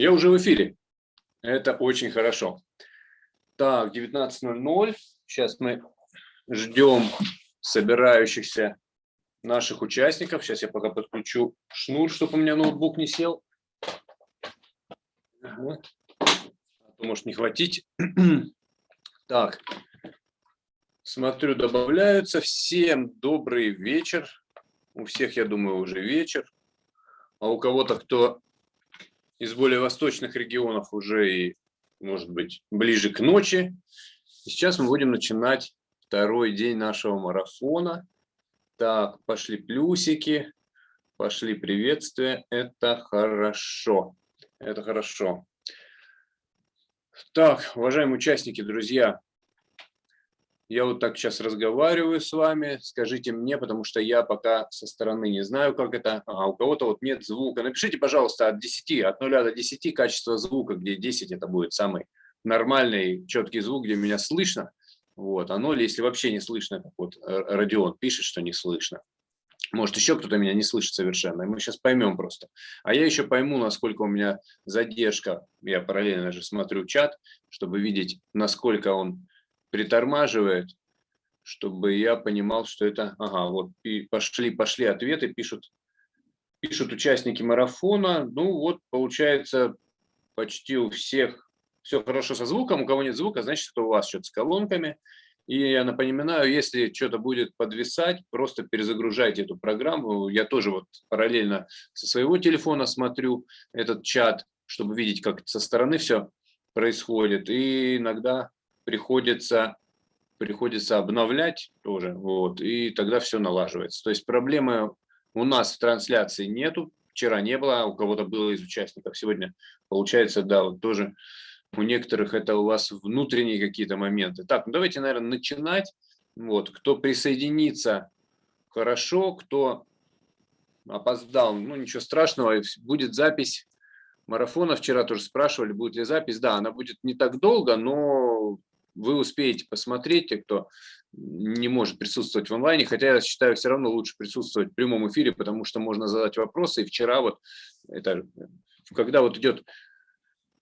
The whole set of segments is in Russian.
Я уже в эфире. Это очень хорошо. Так, 19.00. Сейчас мы ждем собирающихся наших участников. Сейчас я пока подключу шнур, чтобы у меня ноутбук не сел. А то может не хватить. Так, смотрю, добавляются. Всем добрый вечер. У всех, я думаю, уже вечер. А у кого-то, кто из более восточных регионов уже и, может быть, ближе к ночи. И сейчас мы будем начинать второй день нашего марафона. Так, пошли плюсики, пошли приветствия. Это хорошо. Это хорошо. Так, уважаемые участники, друзья, я вот так сейчас разговариваю с вами, скажите мне, потому что я пока со стороны не знаю, как это, а у кого-то вот нет звука. Напишите, пожалуйста, от 10, от 0 до 10 качество звука, где 10 это будет самый нормальный, четкий звук, где меня слышно. Вот, а 0, если вообще не слышно, как вот Родион пишет, что не слышно. Может, еще кто-то меня не слышит совершенно, и мы сейчас поймем просто. А я еще пойму, насколько у меня задержка. Я параллельно же смотрю чат, чтобы видеть, насколько он притормаживает, чтобы я понимал, что это, ага, вот и пошли, пошли ответы, пишут, пишут участники марафона. Ну вот, получается, почти у всех все хорошо со звуком, у кого нет звука, значит, это у вас что-то с колонками. И я напоминаю, если что-то будет подвисать, просто перезагружайте эту программу. Я тоже вот параллельно со своего телефона смотрю этот чат, чтобы видеть, как со стороны все происходит. И иногда приходится, приходится обновлять тоже, вот, и тогда все налаживается. То есть проблемы у нас в трансляции нету, вчера не было, а у кого-то было из участников, сегодня получается, да, вот тоже у некоторых это у вас внутренние какие-то моменты. Так, ну давайте, наверное, начинать. Вот, кто присоединится, хорошо, кто опоздал, ну ничего страшного, будет запись марафона. Вчера тоже спрашивали, будет ли запись. Да, она будет не так долго, но вы успеете посмотреть, те, кто не может присутствовать в онлайне, хотя я считаю, все равно лучше присутствовать в прямом эфире, потому что можно задать вопросы. И вчера вот, это, когда вот идет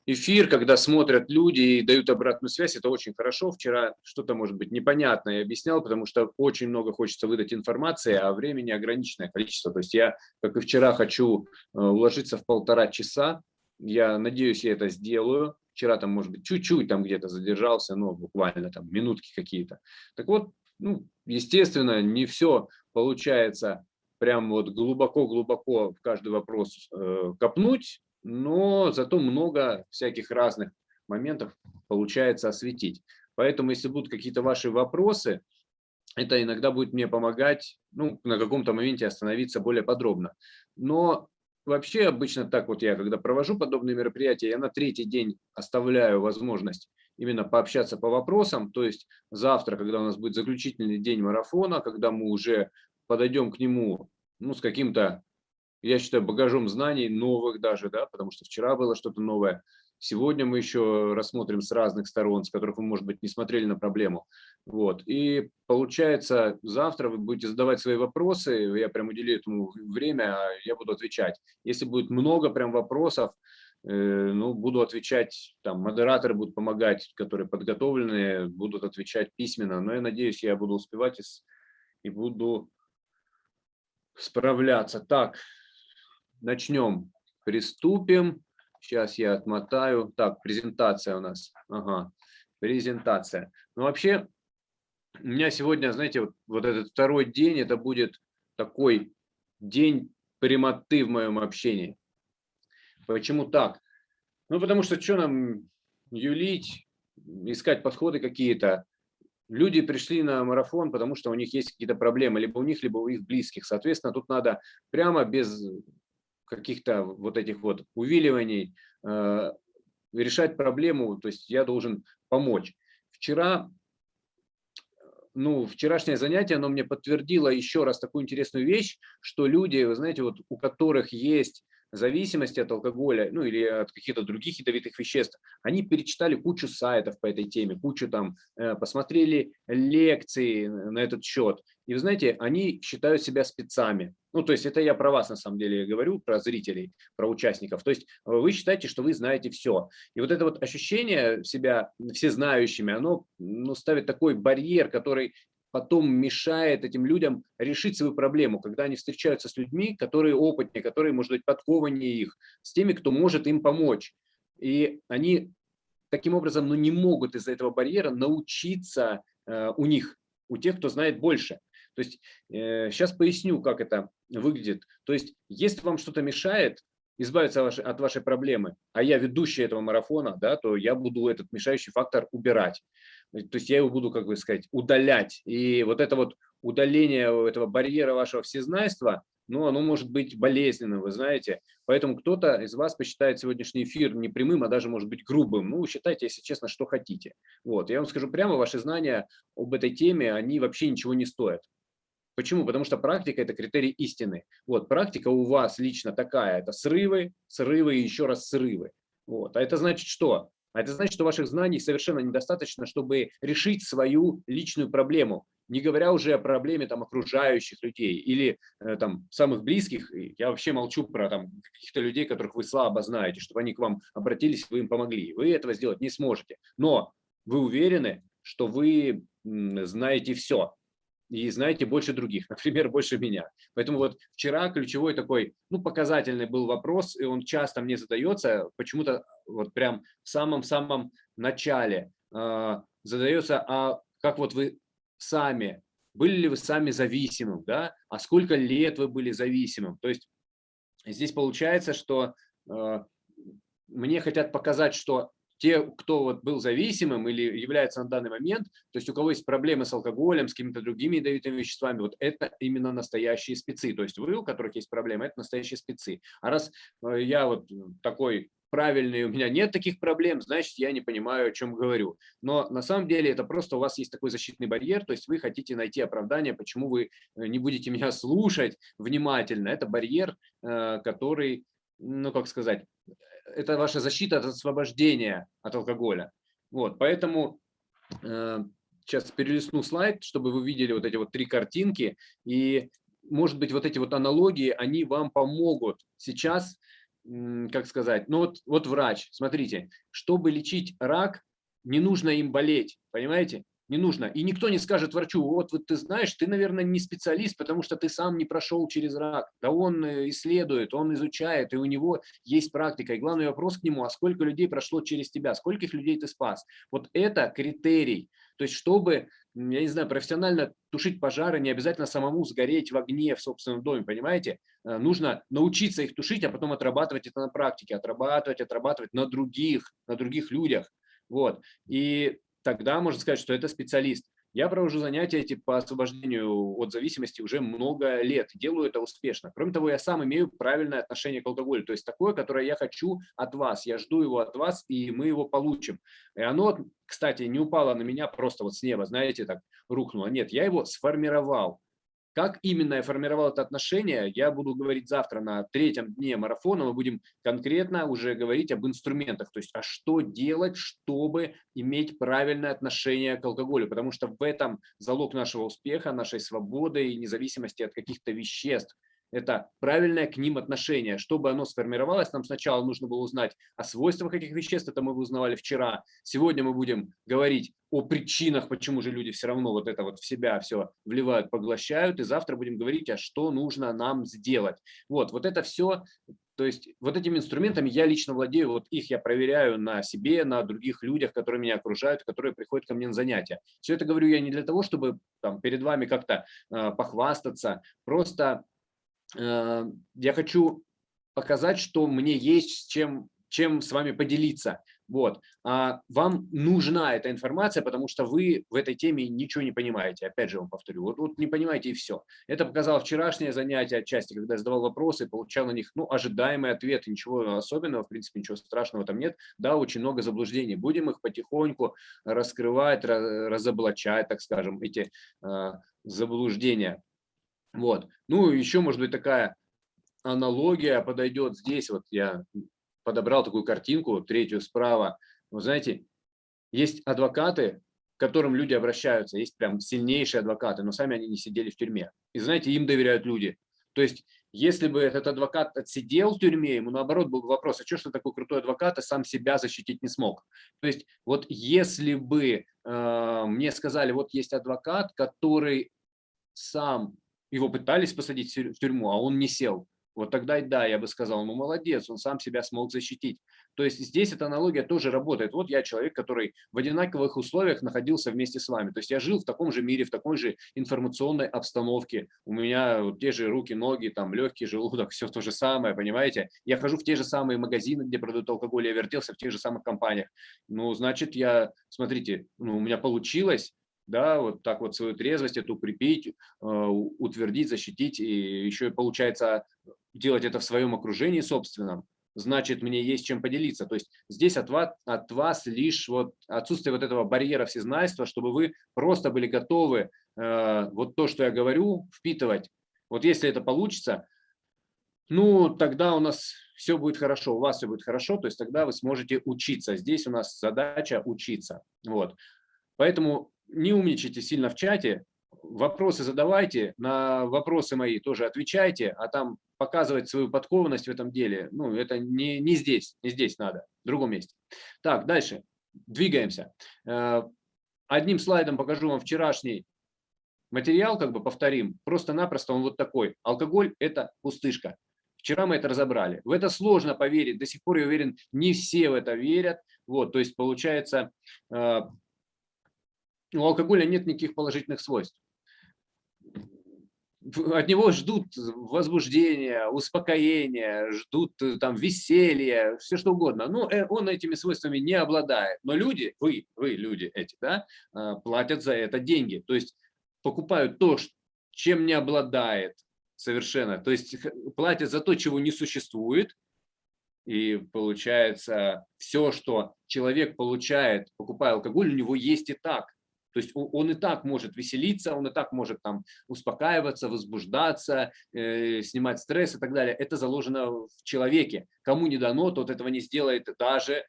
эфир, когда смотрят люди и дают обратную связь, это очень хорошо. Вчера что-то, может быть, непонятное объяснял, потому что очень много хочется выдать информации, а времени ограниченное количество. То есть я, как и вчера, хочу э, уложиться в полтора часа. Я надеюсь, я это сделаю. Вчера там, может быть, чуть-чуть там где-то задержался, но буквально там минутки какие-то. Так вот, ну, естественно, не все получается прям вот глубоко-глубоко в каждый вопрос э, копнуть, но зато много всяких разных моментов получается осветить. Поэтому, если будут какие-то ваши вопросы, это иногда будет мне помогать ну, на каком-то моменте остановиться более подробно. Но Вообще обычно так вот я, когда провожу подобные мероприятия, я на третий день оставляю возможность именно пообщаться по вопросам. То есть завтра, когда у нас будет заключительный день марафона, когда мы уже подойдем к нему ну, с каким-то, я считаю, багажом знаний новых даже, да, потому что вчера было что-то новое, Сегодня мы еще рассмотрим с разных сторон, с которых вы, может быть, не смотрели на проблему. Вот. И получается, завтра вы будете задавать свои вопросы, я прям уделю этому время, а я буду отвечать. Если будет много прям вопросов, э, ну, буду отвечать, там, модераторы будут помогать, которые подготовленные, будут отвечать письменно, но я надеюсь, я буду успевать и, и буду справляться. Так, начнем, приступим. Сейчас я отмотаю. Так, презентация у нас. Ага, презентация. Ну, вообще, у меня сегодня, знаете, вот, вот этот второй день, это будет такой день прямоты в моем общении. Почему так? Ну, потому что что нам юлить, искать подходы какие-то. Люди пришли на марафон, потому что у них есть какие-то проблемы, либо у них, либо у их близких. Соответственно, тут надо прямо без каких-то вот этих вот увиливаний, э, решать проблему, то есть я должен помочь. Вчера, ну, вчерашнее занятие, оно мне подтвердило еще раз такую интересную вещь, что люди, вы знаете, вот у которых есть зависимости от алкоголя, ну или от каких-то других ядовитых веществ, они перечитали кучу сайтов по этой теме, кучу там, э, посмотрели лекции на этот счет. И вы знаете, они считают себя спецами. Ну, то есть это я про вас на самом деле говорю, про зрителей, про участников. То есть вы считаете, что вы знаете все. И вот это вот ощущение себя всезнающими, оно ну, ставит такой барьер, который потом мешает этим людям решить свою проблему, когда они встречаются с людьми, которые опытнее, которые, может быть, подкованнее их, с теми, кто может им помочь. И они таким образом ну, не могут из-за этого барьера научиться э, у них, у тех, кто знает больше. То есть э, сейчас поясню, как это выглядит. То есть если вам что-то мешает, избавиться от вашей проблемы, а я ведущий этого марафона, да, то я буду этот мешающий фактор убирать. То есть я его буду, как бы сказать, удалять. И вот это вот удаление этого барьера вашего всезнайства, ну, оно может быть болезненным, вы знаете. Поэтому кто-то из вас посчитает сегодняшний эфир не прямым, а даже, может быть, грубым. Ну, считайте, если честно, что хотите. Вот. Я вам скажу прямо, ваши знания об этой теме, они вообще ничего не стоят. Почему? Потому что практика – это критерий истины. Вот, практика у вас лично такая – это срывы, срывы и еще раз срывы. Вот. А это значит что? А это значит, что ваших знаний совершенно недостаточно, чтобы решить свою личную проблему, не говоря уже о проблеме там, окружающих людей или э, там, самых близких. Я вообще молчу про каких-то людей, которых вы слабо знаете, чтобы они к вам обратились, вы им помогли. Вы этого сделать не сможете. Но вы уверены, что вы знаете все и знаете больше других, например, больше меня. Поэтому вот вчера ключевой такой, ну, показательный был вопрос, и он часто мне задается, почему-то вот прям в самом-самом начале э, задается, а как вот вы сами, были ли вы сами зависимым, да, а сколько лет вы были зависимым. То есть здесь получается, что э, мне хотят показать, что те, кто вот был зависимым или является на данный момент, то есть у кого есть проблемы с алкоголем, с какими-то другими ядовитыми веществами, вот это именно настоящие спецы. То есть вы, у которых есть проблемы, это настоящие спецы. А раз э, я вот такой правильный, у меня нет таких проблем, значит, я не понимаю, о чем говорю. Но на самом деле это просто у вас есть такой защитный барьер, то есть вы хотите найти оправдание, почему вы э, не будете меня слушать внимательно. Это барьер, э, который, ну, как сказать, это ваша защита от освобождения от алкоголя. Вот, поэтому э, сейчас перелистну слайд, чтобы вы видели вот эти вот три картинки. И, может быть, вот эти вот аналогии, они вам помогут сейчас, как сказать, ну вот, вот врач, смотрите, чтобы лечить рак, не нужно им болеть, понимаете? Не нужно. И никто не скажет врачу, вот, вот ты знаешь, ты, наверное, не специалист, потому что ты сам не прошел через рак. Да он э, исследует, он изучает, и у него есть практика. И главный вопрос к нему, а сколько людей прошло через тебя, скольких людей ты спас? Вот это критерий. То есть, чтобы, я не знаю, профессионально тушить пожары, не обязательно самому сгореть в огне в собственном доме, понимаете? Э, нужно научиться их тушить, а потом отрабатывать это на практике, отрабатывать, отрабатывать на других, на других людях. Вот. И тогда можно сказать, что это специалист. Я провожу занятия эти по освобождению от зависимости уже много лет, делаю это успешно. Кроме того, я сам имею правильное отношение к алкоголю, то есть такое, которое я хочу от вас, я жду его от вас, и мы его получим. И оно, кстати, не упало на меня просто вот с неба, знаете, так рухнуло. Нет, я его сформировал. Как именно я формировал это отношение, я буду говорить завтра на третьем дне марафона. Мы будем конкретно уже говорить об инструментах, то есть а что делать, чтобы иметь правильное отношение к алкоголю, потому что в этом залог нашего успеха, нашей свободы и независимости от каких-то веществ это правильное к ним отношение. Чтобы оно сформировалось, нам сначала нужно было узнать о свойствах этих веществ, это мы узнавали вчера. Сегодня мы будем говорить о причинах, почему же люди все равно вот это вот в себя все вливают, поглощают, и завтра будем говорить, а что нужно нам сделать. Вот, вот это все, то есть вот этими инструментами я лично владею, вот их я проверяю на себе, на других людях, которые меня окружают, которые приходят ко мне на занятия. Все это говорю я не для того, чтобы там, перед вами как-то э, похвастаться, просто я хочу показать, что мне есть чем, чем с вами поделиться. Вот. А вам нужна эта информация, потому что вы в этой теме ничего не понимаете. Опять же вам повторю, вот, вот не понимаете и все. Это показало вчерашнее занятие отчасти, когда я задавал вопросы, получал на них ну, ожидаемые ответы. Ничего особенного, в принципе, ничего страшного там нет. Да, очень много заблуждений. Будем их потихоньку раскрывать, разоблачать, так скажем, эти э, заблуждения. Вот. Ну, еще, может быть, такая аналогия подойдет здесь. Вот я подобрал такую картинку, третью справа. Вы знаете, есть адвокаты, к которым люди обращаются, есть прям сильнейшие адвокаты, но сами они не сидели в тюрьме. И знаете, им доверяют люди. То есть, если бы этот адвокат отсидел в тюрьме, ему наоборот был бы вопрос, а что, что такой крутой адвокат, и сам себя защитить не смог. То есть, вот если бы э, мне сказали, вот есть адвокат, который сам, его пытались посадить в тюрьму, а он не сел, вот тогда да, я бы сказал, ну молодец, он сам себя смог защитить. То есть здесь эта аналогия тоже работает. Вот я человек, который в одинаковых условиях находился вместе с вами. То есть я жил в таком же мире, в такой же информационной обстановке. У меня те же руки, ноги, там легкий желудок, все то же самое, понимаете? Я хожу в те же самые магазины, где продают алкоголь, я вертелся в тех же самых компаниях. Ну, значит, я, смотрите, ну, у меня получилось, да, вот так вот свою трезвость эту укрепить, э, утвердить, защитить, и еще получается делать это в своем окружении собственном, значит, мне есть чем поделиться. То есть здесь от вас, от вас лишь вот отсутствие вот этого барьера всезнайства, чтобы вы просто были готовы э, вот то, что я говорю, впитывать. Вот если это получится, ну, тогда у нас все будет хорошо, у вас все будет хорошо, то есть тогда вы сможете учиться. Здесь у нас задача учиться. Вот. Поэтому не умничайте сильно в чате, вопросы задавайте, на вопросы мои тоже отвечайте, а там показывать свою подкованность в этом деле, ну, это не, не здесь, не здесь надо, в другом месте. Так, дальше, двигаемся. Э, одним слайдом покажу вам вчерашний материал, как бы повторим, просто-напросто он вот такой. Алкоголь – это пустышка. Вчера мы это разобрали. В это сложно поверить, до сих пор, я уверен, не все в это верят. Вот, то есть, получается, э, у алкоголя нет никаких положительных свойств от него ждут возбуждения, успокоения, ждут э, там веселья, все что угодно. Но ну, э, он этими свойствами не обладает. Но люди, вы, вы люди эти, да, а, платят за это деньги. То есть покупают то, чем не обладает совершенно. То есть платят за то, чего не существует. И получается, все, что человек получает, покупая алкоголь, у него есть и так. То есть он и так может веселиться, он и так может там успокаиваться, возбуждаться, э, снимать стресс и так далее. Это заложено в человеке. Кому не дано, тот этого не сделает даже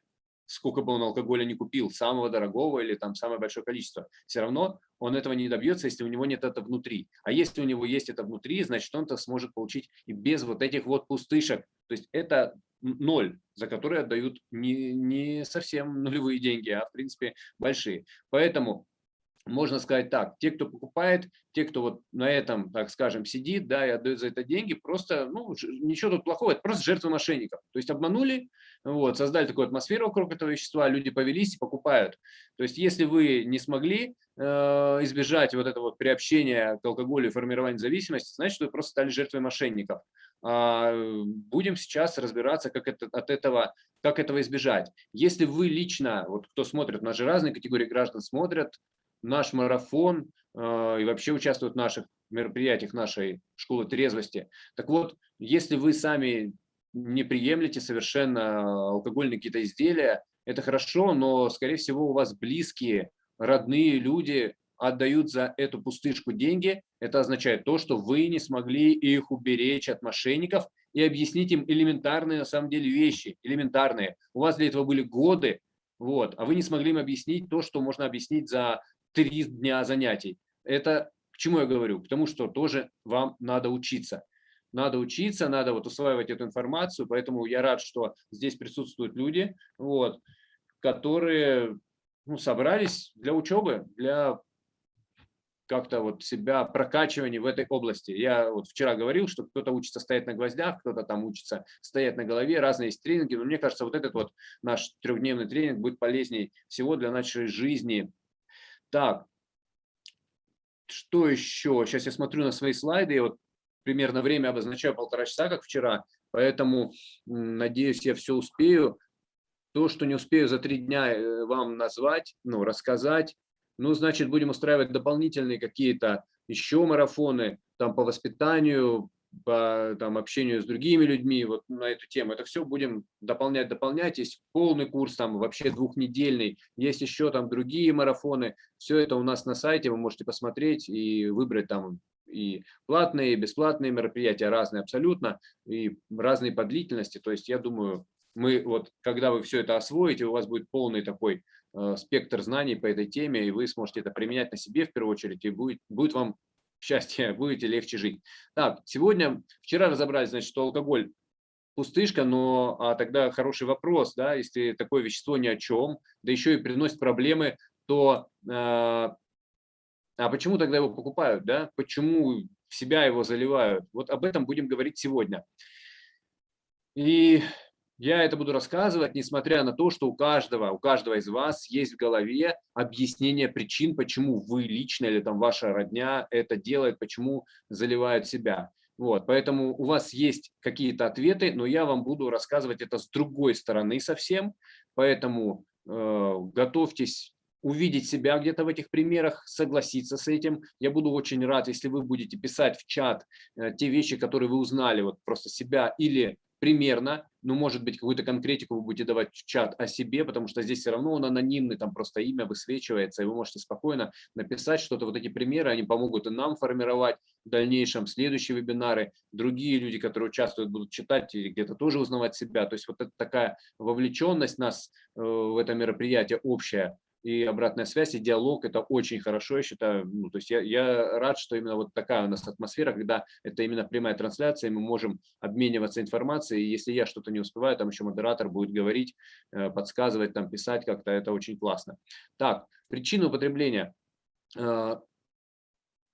сколько бы он алкоголя не купил, самого дорогого или там самое большое количество. Все равно он этого не добьется, если у него нет это внутри. А если у него есть это внутри, значит он это сможет получить и без вот этих вот пустышек. То есть это ноль, за которые отдают не, не совсем нулевые деньги, а в принципе большие. Поэтому можно сказать так, те, кто покупает, те, кто вот на этом, так скажем, сидит, да, и отдает за это деньги, просто, ну, ничего тут плохого, это просто жертвы мошенников. То есть обманули, вот, создали такую атмосферу вокруг этого вещества, люди повелись и покупают. То есть если вы не смогли э, избежать вот этого вот приобщения к алкоголю и формирования зависимости, значит, вы просто стали жертвой мошенников. А, будем сейчас разбираться, как это, от этого, как этого избежать. Если вы лично, вот кто смотрит, у нас же разные категории граждан смотрят, наш марафон э, и вообще участвуют в наших мероприятиях нашей школы трезвости. Так вот, если вы сами не приемлете совершенно алкогольные какие-то изделия, это хорошо, но, скорее всего, у вас близкие, родные люди отдают за эту пустышку деньги. Это означает то, что вы не смогли их уберечь от мошенников и объяснить им элементарные, на самом деле, вещи, элементарные. У вас для этого были годы, вот, а вы не смогли им объяснить то, что можно объяснить за три дня занятий. Это к чему я говорю? К тому, что тоже вам надо учиться. Надо учиться, надо вот усваивать эту информацию, поэтому я рад, что здесь присутствуют люди, вот, которые ну, собрались для учебы, для как-то вот себя прокачивания в этой области. Я вот вчера говорил, что кто-то учится стоять на гвоздях, кто-то там учится стоять на голове, разные есть тренинги, но мне кажется, вот этот вот наш трехдневный тренинг будет полезней всего для нашей жизни, так, что еще? Сейчас я смотрю на свои слайды, и вот примерно время обозначаю полтора часа, как вчера, поэтому надеюсь, я все успею. То, что не успею за три дня э, вам назвать, ну, рассказать, ну, значит, будем устраивать дополнительные какие-то еще марафоны там по воспитанию, по там, общению с другими людьми вот на эту тему. Это все будем дополнять, дополнять. Есть полный курс, там вообще двухнедельный, есть еще там другие марафоны. Все это у нас на сайте, вы можете посмотреть и выбрать там и платные, и бесплатные мероприятия, разные абсолютно, и разные по длительности. То есть я думаю, мы вот, когда вы все это освоите, у вас будет полный такой э, спектр знаний по этой теме, и вы сможете это применять на себе в первую очередь, и будет, будет вам счастье, будете легче жить. Так, сегодня, вчера разобрались, значит, что алкоголь пустышка, но а тогда хороший вопрос, да, если такое вещество ни о чем, да еще и приносит проблемы, то э, а почему тогда его покупают, да, почему в себя его заливают? Вот об этом будем говорить сегодня. И я это буду рассказывать, несмотря на то, что у каждого, у каждого из вас есть в голове объяснение причин, почему вы лично или там ваша родня это делает, почему заливают себя. Вот, поэтому у вас есть какие-то ответы, но я вам буду рассказывать это с другой стороны совсем. Поэтому э, готовьтесь увидеть себя где-то в этих примерах, согласиться с этим. Я буду очень рад, если вы будете писать в чат э, те вещи, которые вы узнали, вот просто себя или примерно, ну, может быть, какую-то конкретику вы будете давать в чат о себе, потому что здесь все равно он анонимный, там просто имя высвечивается, и вы можете спокойно написать что-то. Вот эти примеры, они помогут и нам формировать в дальнейшем следующие вебинары. Другие люди, которые участвуют, будут читать и где-то тоже узнавать себя. То есть вот это такая вовлеченность нас э, в это мероприятие общая, и обратная связь, и диалог – это очень хорошо, я считаю. Ну, то есть я, я рад, что именно вот такая у нас атмосфера, когда это именно прямая трансляция, мы можем обмениваться информацией, и если я что-то не успеваю, там еще модератор будет говорить, э, подсказывать, там писать как-то, это очень классно. Так, причины употребления. Э,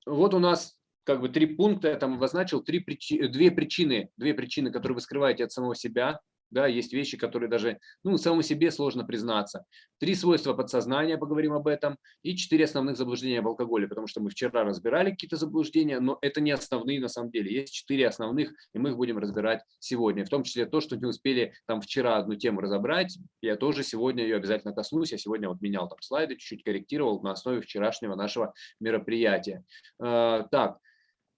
вот у нас как бы три пункта, я там обозначил, три причи, две причины, две причины, которые вы скрываете от самого себя, да, есть вещи, которые даже ну, самому себе сложно признаться. Три свойства подсознания, поговорим об этом, и четыре основных заблуждения об алкоголе, потому что мы вчера разбирали какие-то заблуждения, но это не основные на самом деле. Есть четыре основных, и мы их будем разбирать сегодня. В том числе то, что не успели там вчера одну тему разобрать, я тоже сегодня ее обязательно коснусь. Я сегодня вот менял там слайды, чуть-чуть корректировал на основе вчерашнего нашего мероприятия. А, так,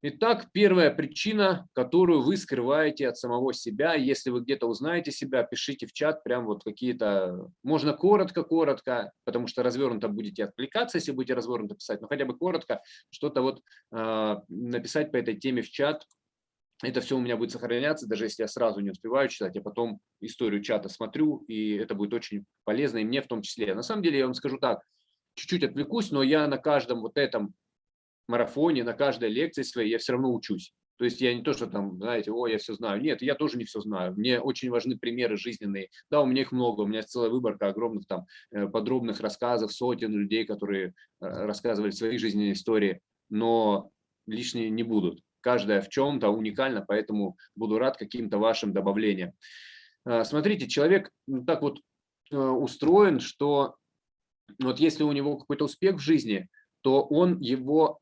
Итак, первая причина, которую вы скрываете от самого себя, если вы где-то узнаете себя, пишите в чат прям вот какие-то, можно коротко-коротко, потому что развернуто будете отвлекаться, если будете развернуто писать, но хотя бы коротко что-то вот э, написать по этой теме в чат. Это все у меня будет сохраняться, даже если я сразу не успеваю читать, я потом историю чата смотрю, и это будет очень полезно, и мне в том числе. На самом деле, я вам скажу так, чуть-чуть отвлекусь, но я на каждом вот этом марафоне, на каждой лекции своей я все равно учусь. То есть я не то, что там, знаете, о, я все знаю. Нет, я тоже не все знаю. Мне очень важны примеры жизненные. Да, у меня их много, у меня целая выборка огромных там э, подробных рассказов, сотен людей, которые э, рассказывали свои жизненные истории, но лишние не будут. Каждая в чем-то уникальна, поэтому буду рад каким-то вашим добавлениям. Э, смотрите, человек так вот устроен, что вот если у него какой-то успех в жизни, то он его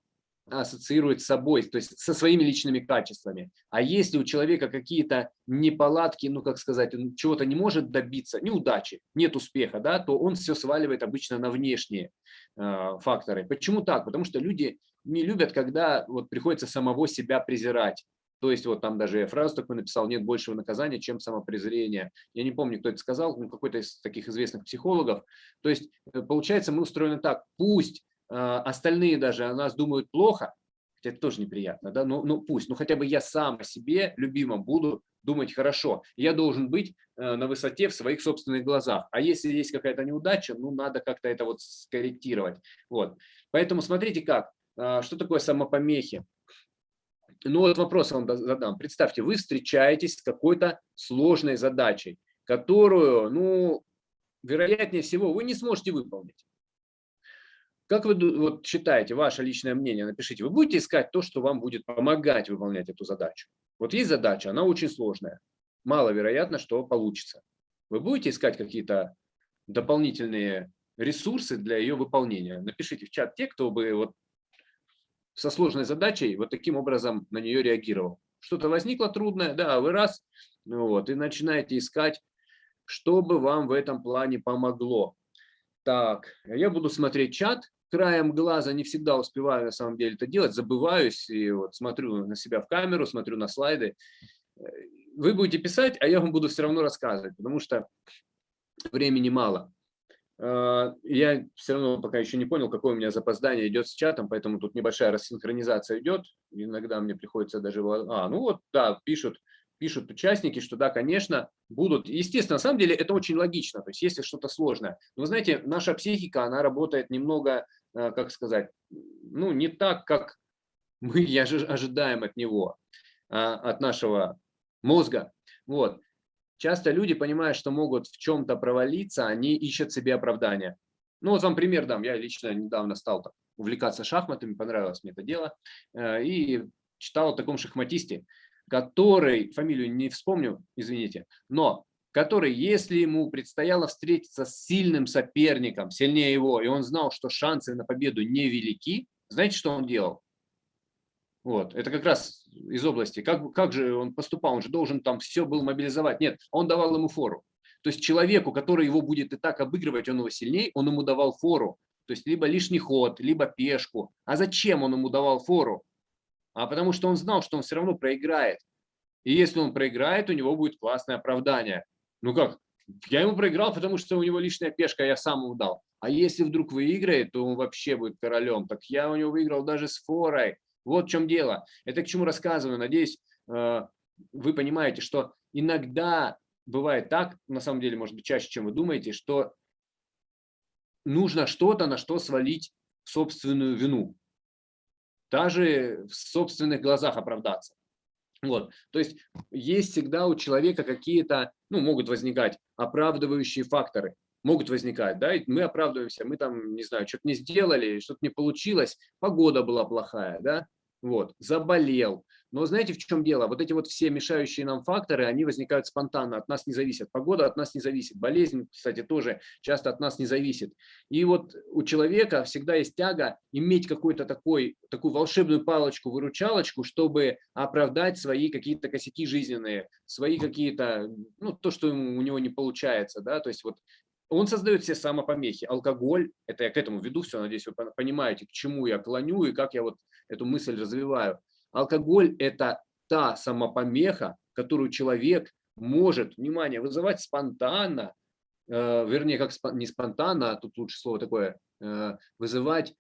ассоциирует с собой, то есть со своими личными качествами. А если у человека какие-то неполадки, ну, как сказать, он чего-то не может добиться, неудачи, нет успеха, да, то он все сваливает обычно на внешние э, факторы. Почему так? Потому что люди не любят, когда вот приходится самого себя презирать. То есть вот там даже я фразу такую написал, нет большего наказания, чем самопрезрение. Я не помню, кто это сказал, ну, какой-то из таких известных психологов. То есть э, получается мы устроены так, пусть остальные даже о нас думают плохо, хотя это тоже неприятно, да, ну, ну пусть, ну хотя бы я сам о себе любимом буду думать хорошо. Я должен быть э, на высоте в своих собственных глазах. А если есть какая-то неудача, ну надо как-то это вот скорректировать. Вот. Поэтому смотрите как, а, что такое самопомехи. Ну вот вопрос вам задам. Представьте, вы встречаетесь с какой-то сложной задачей, которую, ну, вероятнее всего, вы не сможете выполнить. Как вы вот, считаете, ваше личное мнение, напишите, вы будете искать то, что вам будет помогать выполнять эту задачу? Вот есть задача, она очень сложная. Маловероятно, что получится. Вы будете искать какие-то дополнительные ресурсы для ее выполнения? Напишите в чат те, кто бы вот со сложной задачей вот таким образом на нее реагировал. Что-то возникло трудное, да, вы раз, ну вот, и начинаете искать, что бы вам в этом плане помогло. Так, я буду смотреть чат, краем глаза не всегда успеваю на самом деле это делать, забываюсь и вот смотрю на себя в камеру, смотрю на слайды. Вы будете писать, а я вам буду все равно рассказывать, потому что времени мало. Э, я все равно пока еще не понял, какое у меня запоздание идет с чатом, поэтому тут небольшая рассинхронизация идет. Иногда мне приходится даже... А, ну вот, да, пишут, пишут участники, что да, конечно, будут. Естественно, на самом деле это очень логично, то есть если что-то сложное. Но знаете, наша психика, она работает немного, как сказать, ну не так, как мы ожидаем от него, а, от нашего мозга. Вот. Часто люди, понимая, что могут в чем-то провалиться, они ищут себе оправдания. Ну вот вам пример дам. Я лично недавно стал так, увлекаться шахматами, понравилось мне это дело. Э, и читал о таком шахматисте, который, фамилию не вспомню, извините, но который, если ему предстояло встретиться с сильным соперником, сильнее его, и он знал, что шансы на победу невелики, знаете, что он делал? Вот, это как раз из области, как, как же он поступал, он же должен там все был мобилизовать. Нет, он давал ему фору. То есть человеку, который его будет и так обыгрывать, он его сильнее, он ему давал фору. То есть либо лишний ход, либо пешку. А зачем он ему давал фору? А потому что он знал, что он все равно проиграет. И если он проиграет, у него будет классное оправдание. Ну как? Я ему проиграл, потому что у него лишняя пешка, я сам ему дал. А если вдруг выиграет, то он вообще будет королем. Так я у него выиграл даже с форой. Вот в чем дело. Это к чему рассказываю. Надеюсь, э, вы понимаете, что иногда бывает так, на самом деле, может быть, чаще, чем вы думаете, что нужно что-то, на что свалить собственную вину. Даже в собственных глазах оправдаться. Вот. То есть есть всегда у человека какие-то, ну, могут возникать оправдывающие факторы. Могут возникать, да, и мы оправдываемся, мы там, не знаю, что-то не сделали, что-то не получилось, погода была плохая, да, вот, заболел. Но знаете, в чем дело? Вот эти вот все мешающие нам факторы, они возникают спонтанно, от нас не зависят. Погода от нас не зависит, болезнь, кстати, тоже часто от нас не зависит. И вот у человека всегда есть тяга иметь какой-то такой, такую волшебную палочку-выручалочку, чтобы оправдать свои какие-то косяки жизненные, свои какие-то, ну, то, что у него не получается, да, то есть вот он создает все самопомехи. Алкоголь, это я к этому веду все, надеюсь, вы понимаете, к чему я клоню и как я вот эту мысль развиваю. Алкоголь – это та самопомеха, которую человек может, внимание, вызывать спонтанно, э, вернее, как спон, не спонтанно, а тут лучше слово такое, э, вызывать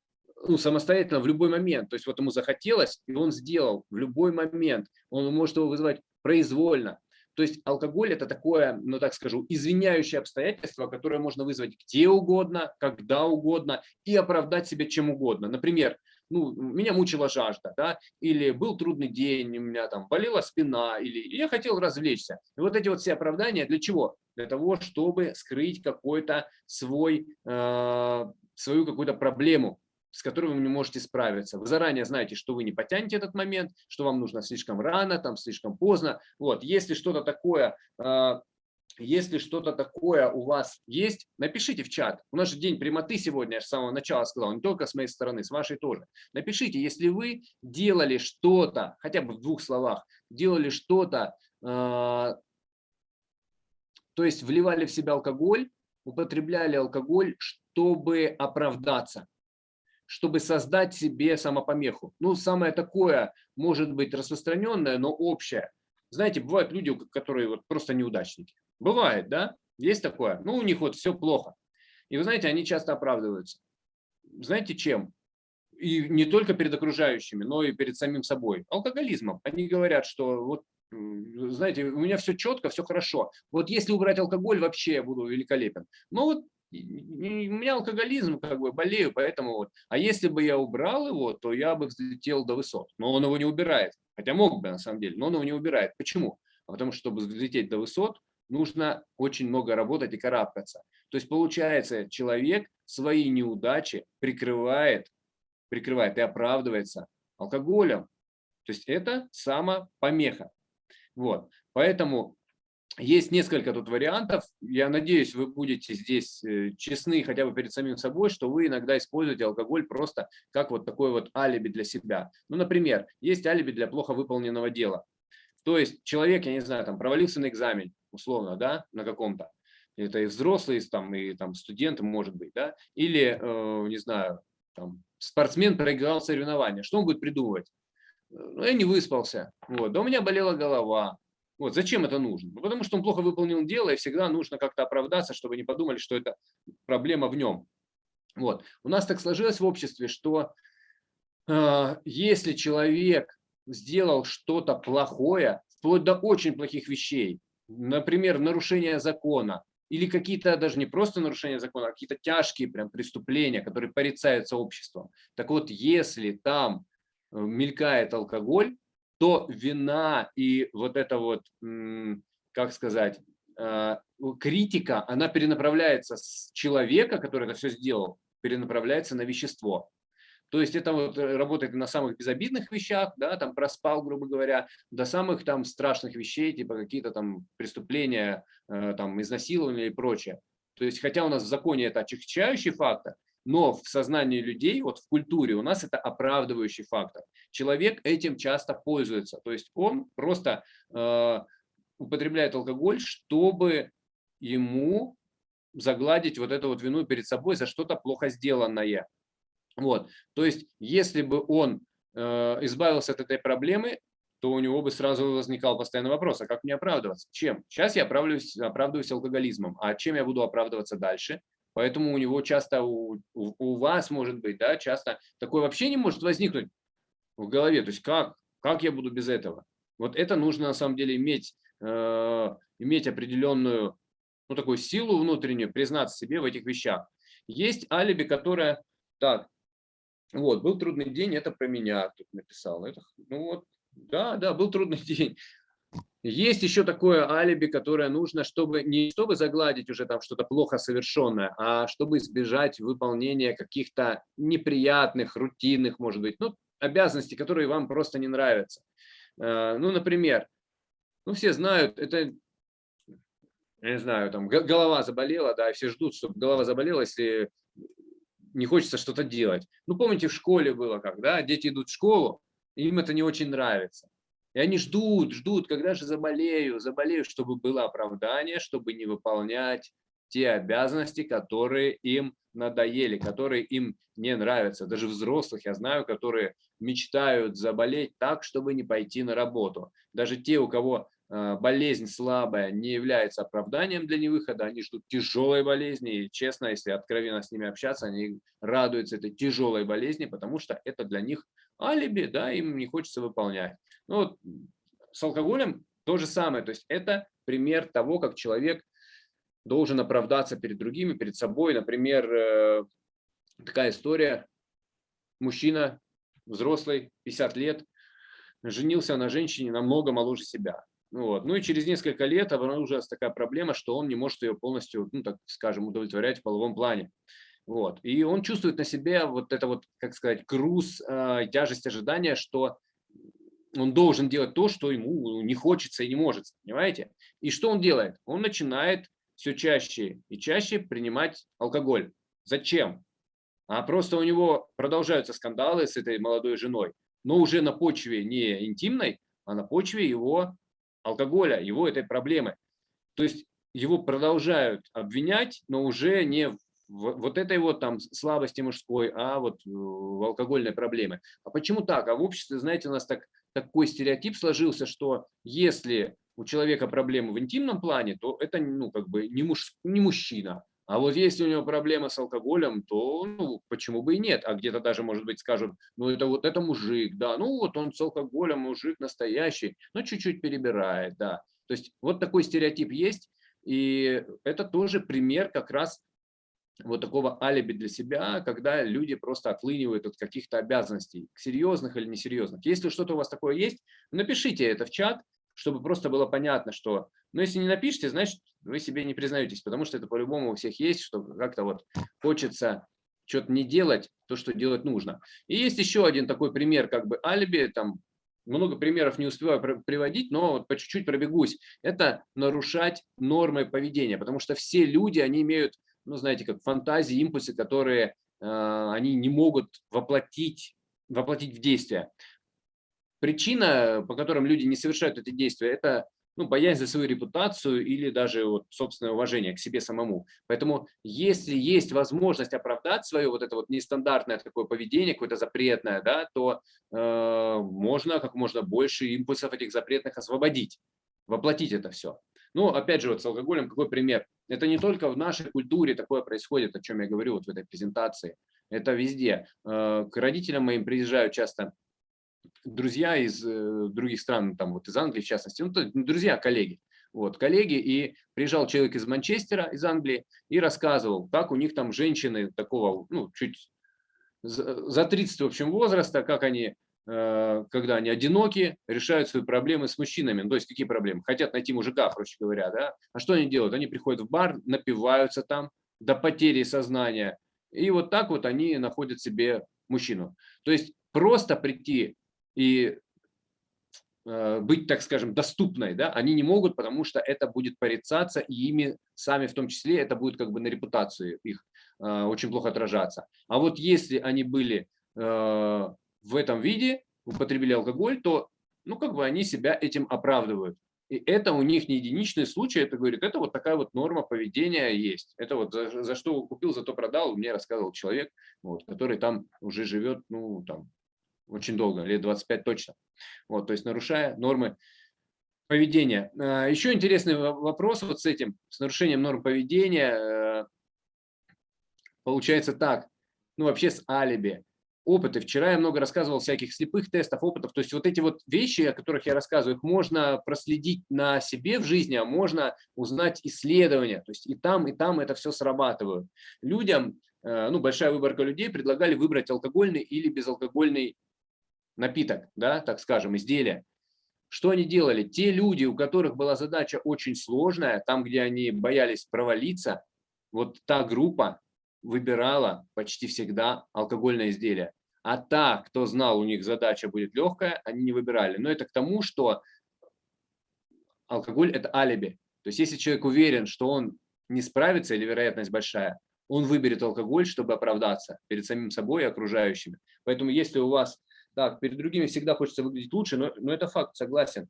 ну, самостоятельно в любой момент. То есть вот ему захотелось, и он сделал в любой момент. Он может его вызывать произвольно. То есть алкоголь это такое, ну так скажу, извиняющее обстоятельство, которое можно вызвать где угодно, когда угодно и оправдать себя чем угодно. Например, ну, меня мучила жажда, да, или был трудный день, у меня там болела спина, или я хотел развлечься. И вот эти вот все оправдания для чего? Для того, чтобы скрыть какой-то свой, э, свою какую-то проблему, с которой вы не можете справиться. Вы заранее знаете, что вы не потянете этот момент, что вам нужно слишком рано, там слишком поздно. Вот, если что-то такое, а, если что-то такое у вас есть, напишите в чат. У нас же день прямоты сегодня, я же с самого начала сказал, не только с моей стороны, с вашей тоже. Напишите, если вы делали что-то, хотя бы в двух словах, делали что-то, а, то есть вливали в себя алкоголь, употребляли алкоголь, чтобы оправдаться чтобы создать себе самопомеху. Ну, самое такое, может быть, распространенное, но общее. Знаете, бывают люди, которые вот просто неудачники. Бывает, да? Есть такое. Ну, у них вот все плохо. И вы знаете, они часто оправдываются. Знаете чем? И не только перед окружающими, но и перед самим собой. Алкоголизмом. Они говорят, что вот знаете, у меня все четко, все хорошо. Вот если убрать алкоголь, вообще я буду великолепен. Но вот у меня алкоголизм, как бы болею, поэтому вот. А если бы я убрал его, то я бы взлетел до высот. Но он его не убирает. Хотя мог бы на самом деле, но он его не убирает. Почему? А потому что, чтобы взлететь до высот, нужно очень много работать и карабкаться. То есть получается, человек свои неудачи прикрывает, прикрывает и оправдывается алкоголем. То есть это самопомеха. Вот. Поэтому есть несколько тут вариантов. Я надеюсь, вы будете здесь э, честны хотя бы перед самим собой, что вы иногда используете алкоголь просто как вот такой вот алиби для себя. Ну, например, есть алиби для плохо выполненного дела. То есть человек, я не знаю, там провалился на экзамен, условно, да, на каком-то. Это и взрослый, там, и там студент, может быть, да. Или, э, не знаю, там, спортсмен проиграл соревнования. Что он будет придумывать? Э, ну, я не выспался. Вот. Да у меня болела голова вот, зачем это нужно? Ну, потому что он плохо выполнил дело, и всегда нужно как-то оправдаться, чтобы не подумали, что это проблема в нем. Вот. У нас так сложилось в обществе, что э, если человек сделал что-то плохое вплоть до очень плохих вещей, например, нарушение закона, или какие-то даже не просто нарушения закона, а какие-то тяжкие прям преступления, которые порицаются обществом. Так вот, если там э, мелькает алкоголь, то вина и вот это вот, как сказать, э, критика, она перенаправляется с человека, который это все сделал, перенаправляется на вещество. То есть это вот э, работает на самых безобидных вещах, да, там проспал, грубо говоря, до самых там страшных вещей, типа какие-то там преступления, э, там изнасилования и прочее. То есть хотя у нас в законе это отягчающий фактор, но в сознании людей, вот в культуре у нас это оправдывающий фактор. Человек этим часто пользуется, то есть он просто э, употребляет алкоголь, чтобы ему загладить вот эту вот вину перед собой за что-то плохо сделанное. Вот. То есть, если бы он э, избавился от этой проблемы, то у него бы сразу возникал постоянный вопрос, а как мне оправдываться? Чем? Сейчас я оправдываюсь, оправдываюсь алкоголизмом, а чем я буду оправдываться дальше? Поэтому у него часто, у, у вас может быть, да, часто такое вообще не может возникнуть в голове. То есть как, как я буду без этого? Вот это нужно на самом деле иметь, э, иметь определенную, ну такую силу внутреннюю, признаться себе в этих вещах. Есть алиби, которое, так, вот, был трудный день, это про меня тут написал. Это, ну вот, да, да, был трудный день. Есть еще такое алиби, которое нужно, чтобы не чтобы загладить уже там что-то плохо совершенное, а чтобы избежать выполнения каких-то неприятных, рутинных, может быть, ну, обязанностей, которые вам просто не нравятся. Э, ну, например, ну, все знают, это, не знаю, там голова заболела, да, все ждут, чтобы голова заболела, если не хочется что-то делать. Ну, помните, в школе было как, да, дети идут в школу, им это не очень нравится. И они ждут, ждут, когда же заболею, заболею, чтобы было оправдание, чтобы не выполнять те обязанности, которые им надоели, которые им не нравятся. Даже взрослых я знаю, которые мечтают заболеть так, чтобы не пойти на работу. Даже те, у кого Э, болезнь слабая не является оправданием для невыхода, они ждут тяжелой болезни, и честно, если откровенно с ними общаться, они радуются этой тяжелой болезни, потому что это для них алиби, да, им не хочется выполнять. Ну, вот, с алкоголем то же самое, то есть это пример того, как человек должен оправдаться перед другими, перед собой. Например, э, такая история, мужчина, взрослый, 50 лет, женился на женщине намного моложе себя. Вот. Ну и через несколько лет обнаружилась такая проблема, что он не может ее полностью, ну так скажем, удовлетворять в половом плане. Вот. И он чувствует на себе вот это вот, как сказать, груз, э, тяжесть ожидания, что он должен делать то, что ему не хочется и не может, понимаете? И что он делает? Он начинает все чаще и чаще принимать алкоголь. Зачем? А просто у него продолжаются скандалы с этой молодой женой, но уже на почве не интимной, а на почве его алкоголя, его этой проблемы. То есть его продолжают обвинять, но уже не в вот этой вот там слабости мужской, а вот в алкогольной проблеме. А почему так? А в обществе, знаете, у нас так, такой стереотип сложился, что если у человека проблемы в интимном плане, то это ну, как бы не, муж, не мужчина, а вот если у него проблема с алкоголем, то ну, почему бы и нет? А где-то даже, может быть, скажут, ну это вот это мужик, да, ну вот он с алкоголем, мужик настоящий, но чуть-чуть перебирает, да. То есть вот такой стереотип есть, и это тоже пример как раз вот такого алиби для себя, когда люди просто отлынивают от каких-то обязанностей, серьезных или несерьезных. Если что-то у вас такое есть, напишите это в чат, чтобы просто было понятно, что, ну, если не напишите, значит, вы себе не признаетесь, потому что это по-любому у всех есть, что как-то вот хочется что-то не делать, то, что делать нужно. И есть еще один такой пример, как бы алиби, там много примеров не успеваю приводить, но вот по чуть-чуть пробегусь. Это нарушать нормы поведения, потому что все люди, они имеют, ну, знаете, как фантазии, импульсы, которые э, они не могут воплотить, воплотить в действие. Причина, по которым люди не совершают эти действия, это ну, боязнь за свою репутацию или даже вот собственное уважение к себе самому. Поэтому если есть возможность оправдать свое вот это вот нестандартное такое поведение, какое-то запретное, да, то э, можно как можно больше импульсов этих запретных освободить, воплотить это все. Ну, опять же, вот с алкоголем какой пример? Это не только в нашей культуре такое происходит, о чем я говорю вот в этой презентации. Это везде. Э, к родителям моим приезжают часто друзья из э, других стран, там вот из Англии в частности, ну, друзья, коллеги. Вот, коллеги, и приезжал человек из Манчестера, из Англии, и рассказывал, как у них там женщины такого, ну, чуть за 30, в общем, возраста, как они, э, когда они одиноки, решают свои проблемы с мужчинами. Ну, то есть какие проблемы? Хотят найти мужика, проще говоря, да? А что они делают? Они приходят в бар, напиваются там до потери сознания, и вот так вот они находят себе мужчину. То есть просто прийти и э, быть, так скажем, доступной, да, они не могут, потому что это будет порицаться, и ими сами в том числе это будет как бы на репутацию их э, очень плохо отражаться. А вот если они были э, в этом виде, употребили алкоголь, то ну, как бы они себя этим оправдывают. И это у них не единичный случай, это говорит, это вот такая вот норма поведения есть. Это вот за, за что купил, зато продал, мне рассказывал человек, вот, который там уже живет, ну, там, очень долго, лет 25 точно. Вот, то есть нарушая нормы поведения. А, еще интересный вопрос вот с этим, с нарушением норм поведения. Э, получается так, ну вообще с алиби опыты. Вчера я много рассказывал всяких слепых тестов, опытов. То есть вот эти вот вещи, о которых я рассказываю, их можно проследить на себе в жизни, а можно узнать исследования. То есть и там, и там это все срабатывает. Людям, э, ну большая выборка людей предлагали выбрать алкогольный или безалкогольный напиток, да, так скажем, изделие. Что они делали? Те люди, у которых была задача очень сложная, там, где они боялись провалиться, вот та группа, выбирала почти всегда алкогольное изделие. А та, кто знал, у них задача будет легкая, они не выбирали. Но это к тому, что алкоголь – это алиби. То есть если человек уверен, что он не справится или вероятность большая, он выберет алкоголь, чтобы оправдаться перед самим собой и окружающими. Поэтому если у вас, так, перед другими всегда хочется выглядеть лучше, но, но это факт, согласен.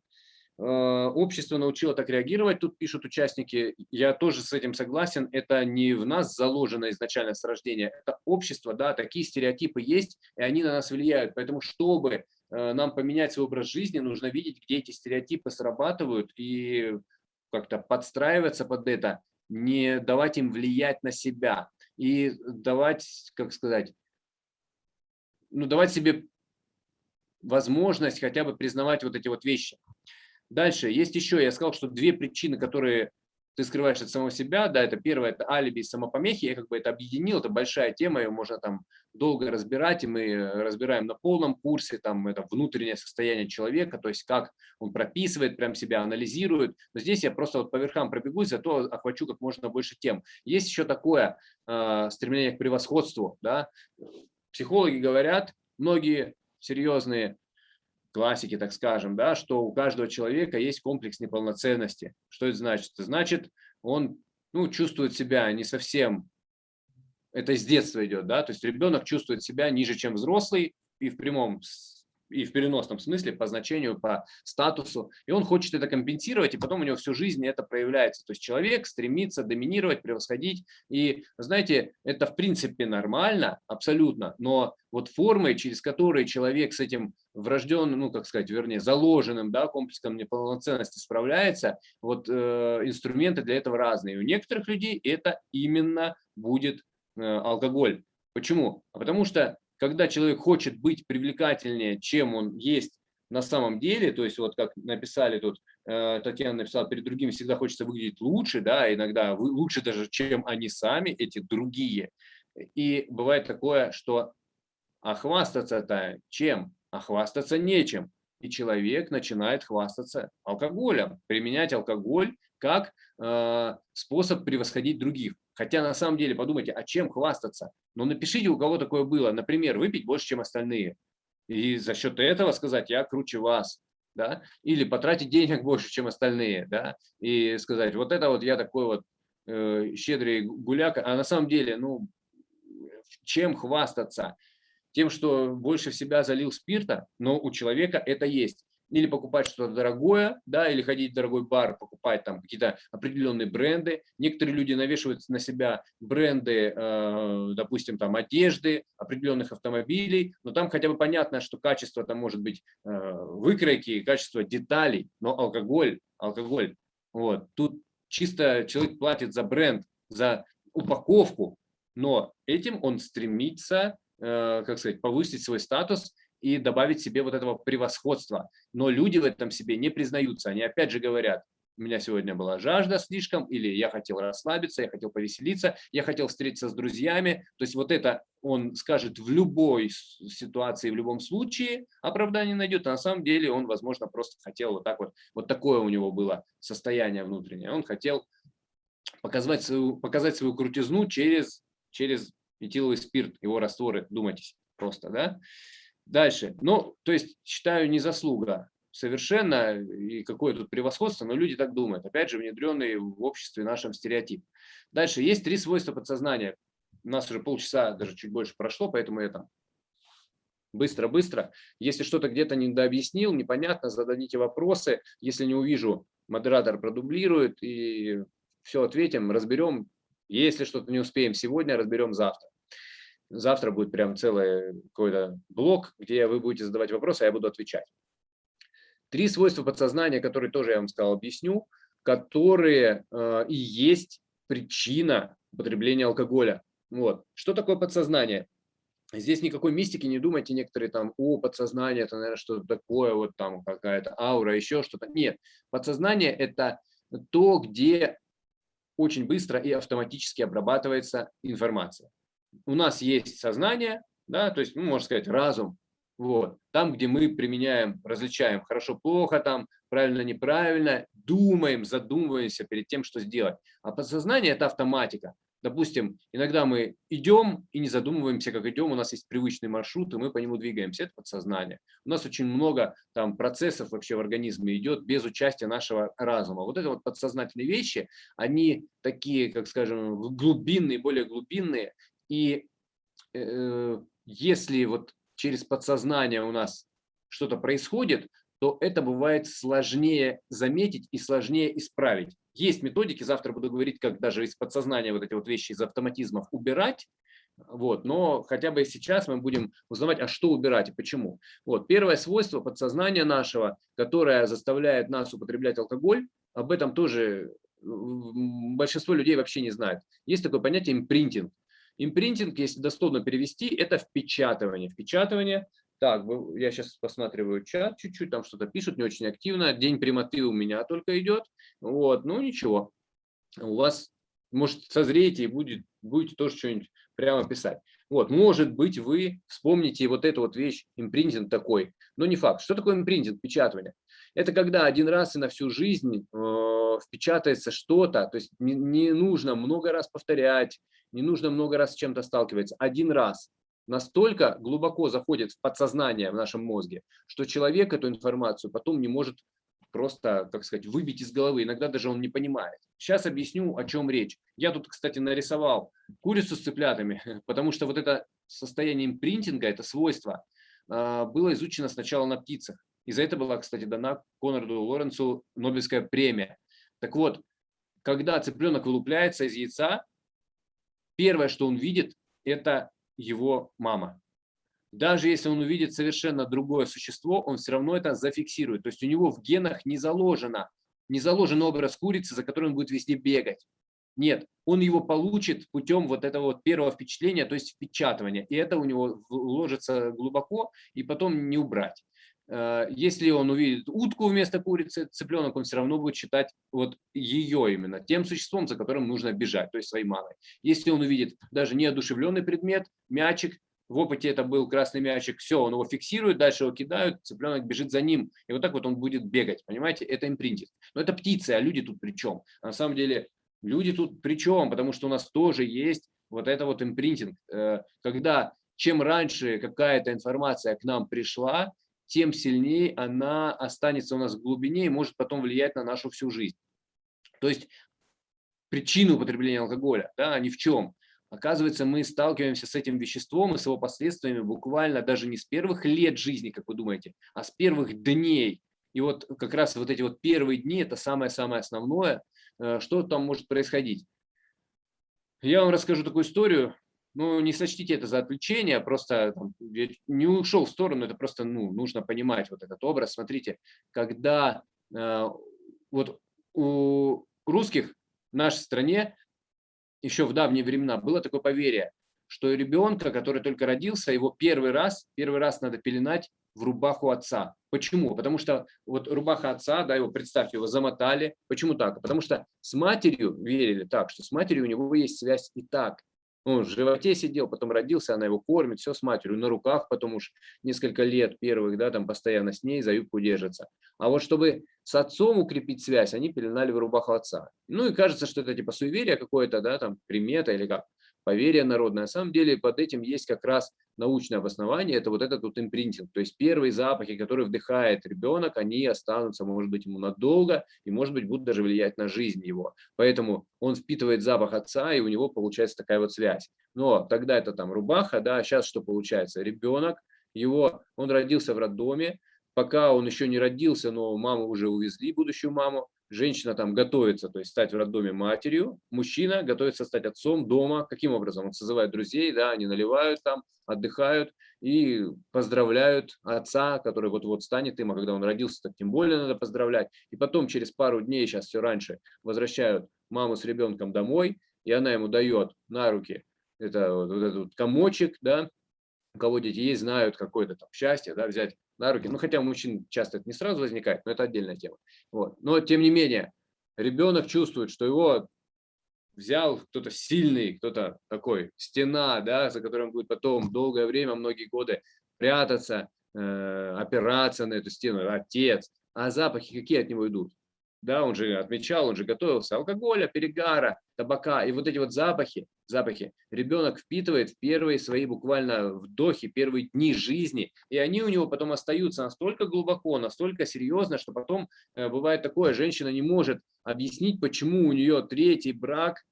Э, общество научило так реагировать, тут пишут участники, я тоже с этим согласен, это не в нас заложено изначально с рождения, это общество, да, такие стереотипы есть, и они на нас влияют, поэтому чтобы э, нам поменять свой образ жизни, нужно видеть, где эти стереотипы срабатывают и как-то подстраиваться под это, не давать им влиять на себя. И давать, как сказать, ну, давать себе возможность хотя бы признавать вот эти вот вещи. Дальше, есть еще, я сказал, что две причины, которые ты скрываешь от самого себя, да, это первое, это алиби и самопомехи, я как бы это объединил, это большая тема, ее можно там долго разбирать, и мы разбираем на полном курсе, там, это внутреннее состояние человека, то есть как он прописывает прям себя, анализирует, но здесь я просто вот по верхам пробегусь, зато охвачу как можно больше тем. Есть еще такое э, стремление к превосходству, да, психологи говорят, многие серьезные классики, так скажем, да, что у каждого человека есть комплекс неполноценности. Что это значит? Это значит, он ну, чувствует себя не совсем, это с детства идет, да, то есть ребенок чувствует себя ниже, чем взрослый, и в прямом и в переносном смысле по значению, по статусу, и он хочет это компенсировать, и потом у него всю жизнь это проявляется. То есть человек стремится доминировать, превосходить, и, знаете, это в принципе нормально, абсолютно, но вот формы, через которые человек с этим врожденным, ну, как сказать, вернее, заложенным да, комплексом неполноценности справляется, вот э, инструменты для этого разные. У некоторых людей это именно будет э, алкоголь. Почему? А потому что когда человек хочет быть привлекательнее, чем он есть на самом деле, то есть вот как написали тут, э, Татьяна написала, перед другими всегда хочется выглядеть лучше, да, иногда лучше даже, чем они сами, эти другие. И бывает такое, что а хвастаться-то чем? А хвастаться нечем. И человек начинает хвастаться алкоголем, применять алкоголь как э, способ превосходить других. Хотя на самом деле подумайте, а чем хвастаться? Ну напишите, у кого такое было. Например, выпить больше, чем остальные. И за счет этого сказать, я круче вас. Да? Или потратить денег больше, чем остальные. Да? И сказать, вот это вот я такой вот э, щедрый гуляк. А на самом деле, ну, чем хвастаться? Тем, что больше в себя залил спирта, но у человека это есть или покупать что-то дорогое, да, или ходить в дорогой бар, покупать там какие-то определенные бренды. Некоторые люди навешивают на себя бренды, э, допустим, там одежды, определенных автомобилей, но там хотя бы понятно, что качество там может быть э, выкройки, качество деталей, но алкоголь, алкоголь, вот, тут чисто человек платит за бренд, за упаковку, но этим он стремится, э, как сказать, повысить свой статус и добавить себе вот этого превосходства. Но люди в этом себе не признаются. Они опять же говорят, у меня сегодня была жажда слишком, или я хотел расслабиться, я хотел повеселиться, я хотел встретиться с друзьями. То есть вот это он скажет в любой ситуации, в любом случае оправдание найдет, а на самом деле он, возможно, просто хотел вот так вот, вот такое у него было состояние внутреннее. Он хотел показать свою, показать свою крутизну через, через этиловый спирт, его растворы, думайтесь просто, да. Дальше, ну, то есть считаю не заслуга совершенно и какое тут превосходство, но люди так думают. Опять же, внедренный в обществе нашем стереотип. Дальше, есть три свойства подсознания. У нас уже полчаса, даже чуть больше прошло, поэтому я там быстро-быстро. Если что-то где-то недообъяснил, непонятно, зададите вопросы. Если не увижу, модератор продублирует и все ответим, разберем. Если что-то не успеем сегодня, разберем завтра. Завтра будет прям целый какой-то блок, где вы будете задавать вопросы, а я буду отвечать. Три свойства подсознания, которые тоже я вам сказал, объясню, которые э, и есть причина употребления алкоголя. Вот. Что такое подсознание? Здесь никакой мистики, не думайте некоторые там, о, подсознание, это, наверное, что-то такое, вот там какая-то аура, еще что-то. Нет, подсознание – это то, где очень быстро и автоматически обрабатывается информация. У нас есть сознание, да, то есть, ну, можно сказать, разум, вот. Там, где мы применяем, различаем хорошо-плохо, там правильно-неправильно, думаем, задумываемся перед тем, что сделать. А подсознание – это автоматика. Допустим, иногда мы идем и не задумываемся, как идем, у нас есть привычный маршрут, и мы по нему двигаемся. Это подсознание. У нас очень много там процессов вообще в организме идет без участия нашего разума. Вот это вот подсознательные вещи, они такие, как скажем, глубинные, более глубинные. И э, если вот через подсознание у нас что-то происходит, то это бывает сложнее заметить и сложнее исправить. Есть методики, завтра буду говорить, как даже из подсознания вот эти вот вещи из автоматизмов убирать, вот, но хотя бы сейчас мы будем узнавать, а что убирать и почему. Вот, первое свойство подсознания нашего, которое заставляет нас употреблять алкоголь, об этом тоже большинство людей вообще не знает. Есть такое понятие импринтинг. Импринтинг, если дословно перевести, это впечатывание. Впечатывание, так, я сейчас посматриваю чат чуть-чуть, там что-то пишут, не очень активно. День прямоты у меня только идет. Вот, ну ничего. У вас, может, созреете и будет, будете тоже что-нибудь прямо писать. Вот, может быть, вы вспомните вот эту вот вещь, импринтинг такой, но не факт. Что такое импринтинг, впечатывание? Это когда один раз и на всю жизнь э, впечатается что-то, то есть не, не нужно много раз повторять, не нужно много раз с чем-то сталкиваться. Один раз настолько глубоко заходит в подсознание в нашем мозге, что человек эту информацию потом не может просто, как сказать, выбить из головы. Иногда даже он не понимает. Сейчас объясню, о чем речь. Я тут, кстати, нарисовал курицу с цыплятами, потому что вот это состояние импринтинга, это свойство, было изучено сначала на птицах. И за это была, кстати, дана Конраду Лоренцу Нобелевская премия. Так вот, когда цыпленок вылупляется из яйца, первое, что он видит, это его мама. Даже если он увидит совершенно другое существо, он все равно это зафиксирует. То есть у него в генах не заложено, не заложен образ курицы, за которым он будет везде бегать. Нет, он его получит путем вот этого вот первого впечатления, то есть впечатывания. И это у него ложится глубоко, и потом не убрать. Э, если он увидит утку вместо курицы, цыпленок, он все равно будет считать вот ее именно, тем существом, за которым нужно бежать, то есть своей мамой. Если он увидит даже неодушевленный предмет, мячик, в опыте это был красный мячик, все, он его фиксирует, дальше его кидают, цыпленок бежит за ним, и вот так вот он будет бегать, понимаете, это импринтинг. Но это птицы, а люди тут при чем? на самом деле люди тут при чем? Потому что у нас тоже есть вот это вот импринтинг, э, когда чем раньше какая-то информация к нам пришла, тем сильнее она останется у нас в глубине и может потом влиять на нашу всю жизнь. То есть причину употребления алкоголя, да, ни в чем. Оказывается, мы сталкиваемся с этим веществом и с его последствиями буквально даже не с первых лет жизни, как вы думаете, а с первых дней. И вот как раз вот эти вот первые дни – это самое-самое основное, что там может происходить. Я вам расскажу такую историю ну, не сочтите это за отвлечение, просто там, не ушел в сторону, это просто ну, нужно понимать вот этот образ. Смотрите, когда э, вот у русских в нашей стране еще в давние времена было такое поверье, что ребенка, который только родился, его первый раз, первый раз надо пеленать в рубаху отца. Почему? Потому что вот рубаха отца, да, его, представьте, его замотали. Почему так? Потому что с матерью верили так, что с матерью у него есть связь и так. Он в животе сидел, потом родился, она его кормит, все с матерью, на руках потом уж несколько лет первых, да, там постоянно с ней за юбку держится. А вот чтобы с отцом укрепить связь, они пеленали в рубаху отца. Ну и кажется, что это типа суеверие какое-то, да, там примета или как поверье народное. На самом деле под этим есть как раз научное обоснование, это вот этот вот импринтинг. То есть первые запахи, которые вдыхает ребенок, они останутся, может быть, ему надолго и, может быть, будут даже влиять на жизнь его. Поэтому он впитывает запах отца, и у него получается такая вот связь. Но тогда это там рубаха, да, сейчас что получается? Ребенок, его, он родился в роддоме, пока он еще не родился, но маму уже увезли, будущую маму, женщина там готовится, то есть стать в роддоме матерью, мужчина готовится стать отцом дома. Каким образом? Он созывает друзей, да, они наливают там, отдыхают и поздравляют отца, который вот-вот станет им, а когда он родился, так тем более надо поздравлять. И потом через пару дней, сейчас все раньше, возвращают маму с ребенком домой, и она ему дает на руки это, вот, этот комочек, да, у кого дети есть, знают какое-то там счастье, да, взять на руки. Ну, хотя у мужчин часто это не сразу возникает, но это отдельная тема. Вот. Но, тем не менее, ребенок чувствует, что его взял кто-то сильный, кто-то такой, стена, да, за которым будет потом долгое время, многие годы прятаться, э, опираться на эту стену, отец. А запахи какие от него идут? Да, он же отмечал, он же готовился, алкоголя, перегара, табака, и вот эти вот запахи, запахи ребенок впитывает в первые свои буквально вдохи, первые дни жизни, и они у него потом остаются настолько глубоко, настолько серьезно, что потом э, бывает такое, женщина не может объяснить, почему у нее третий брак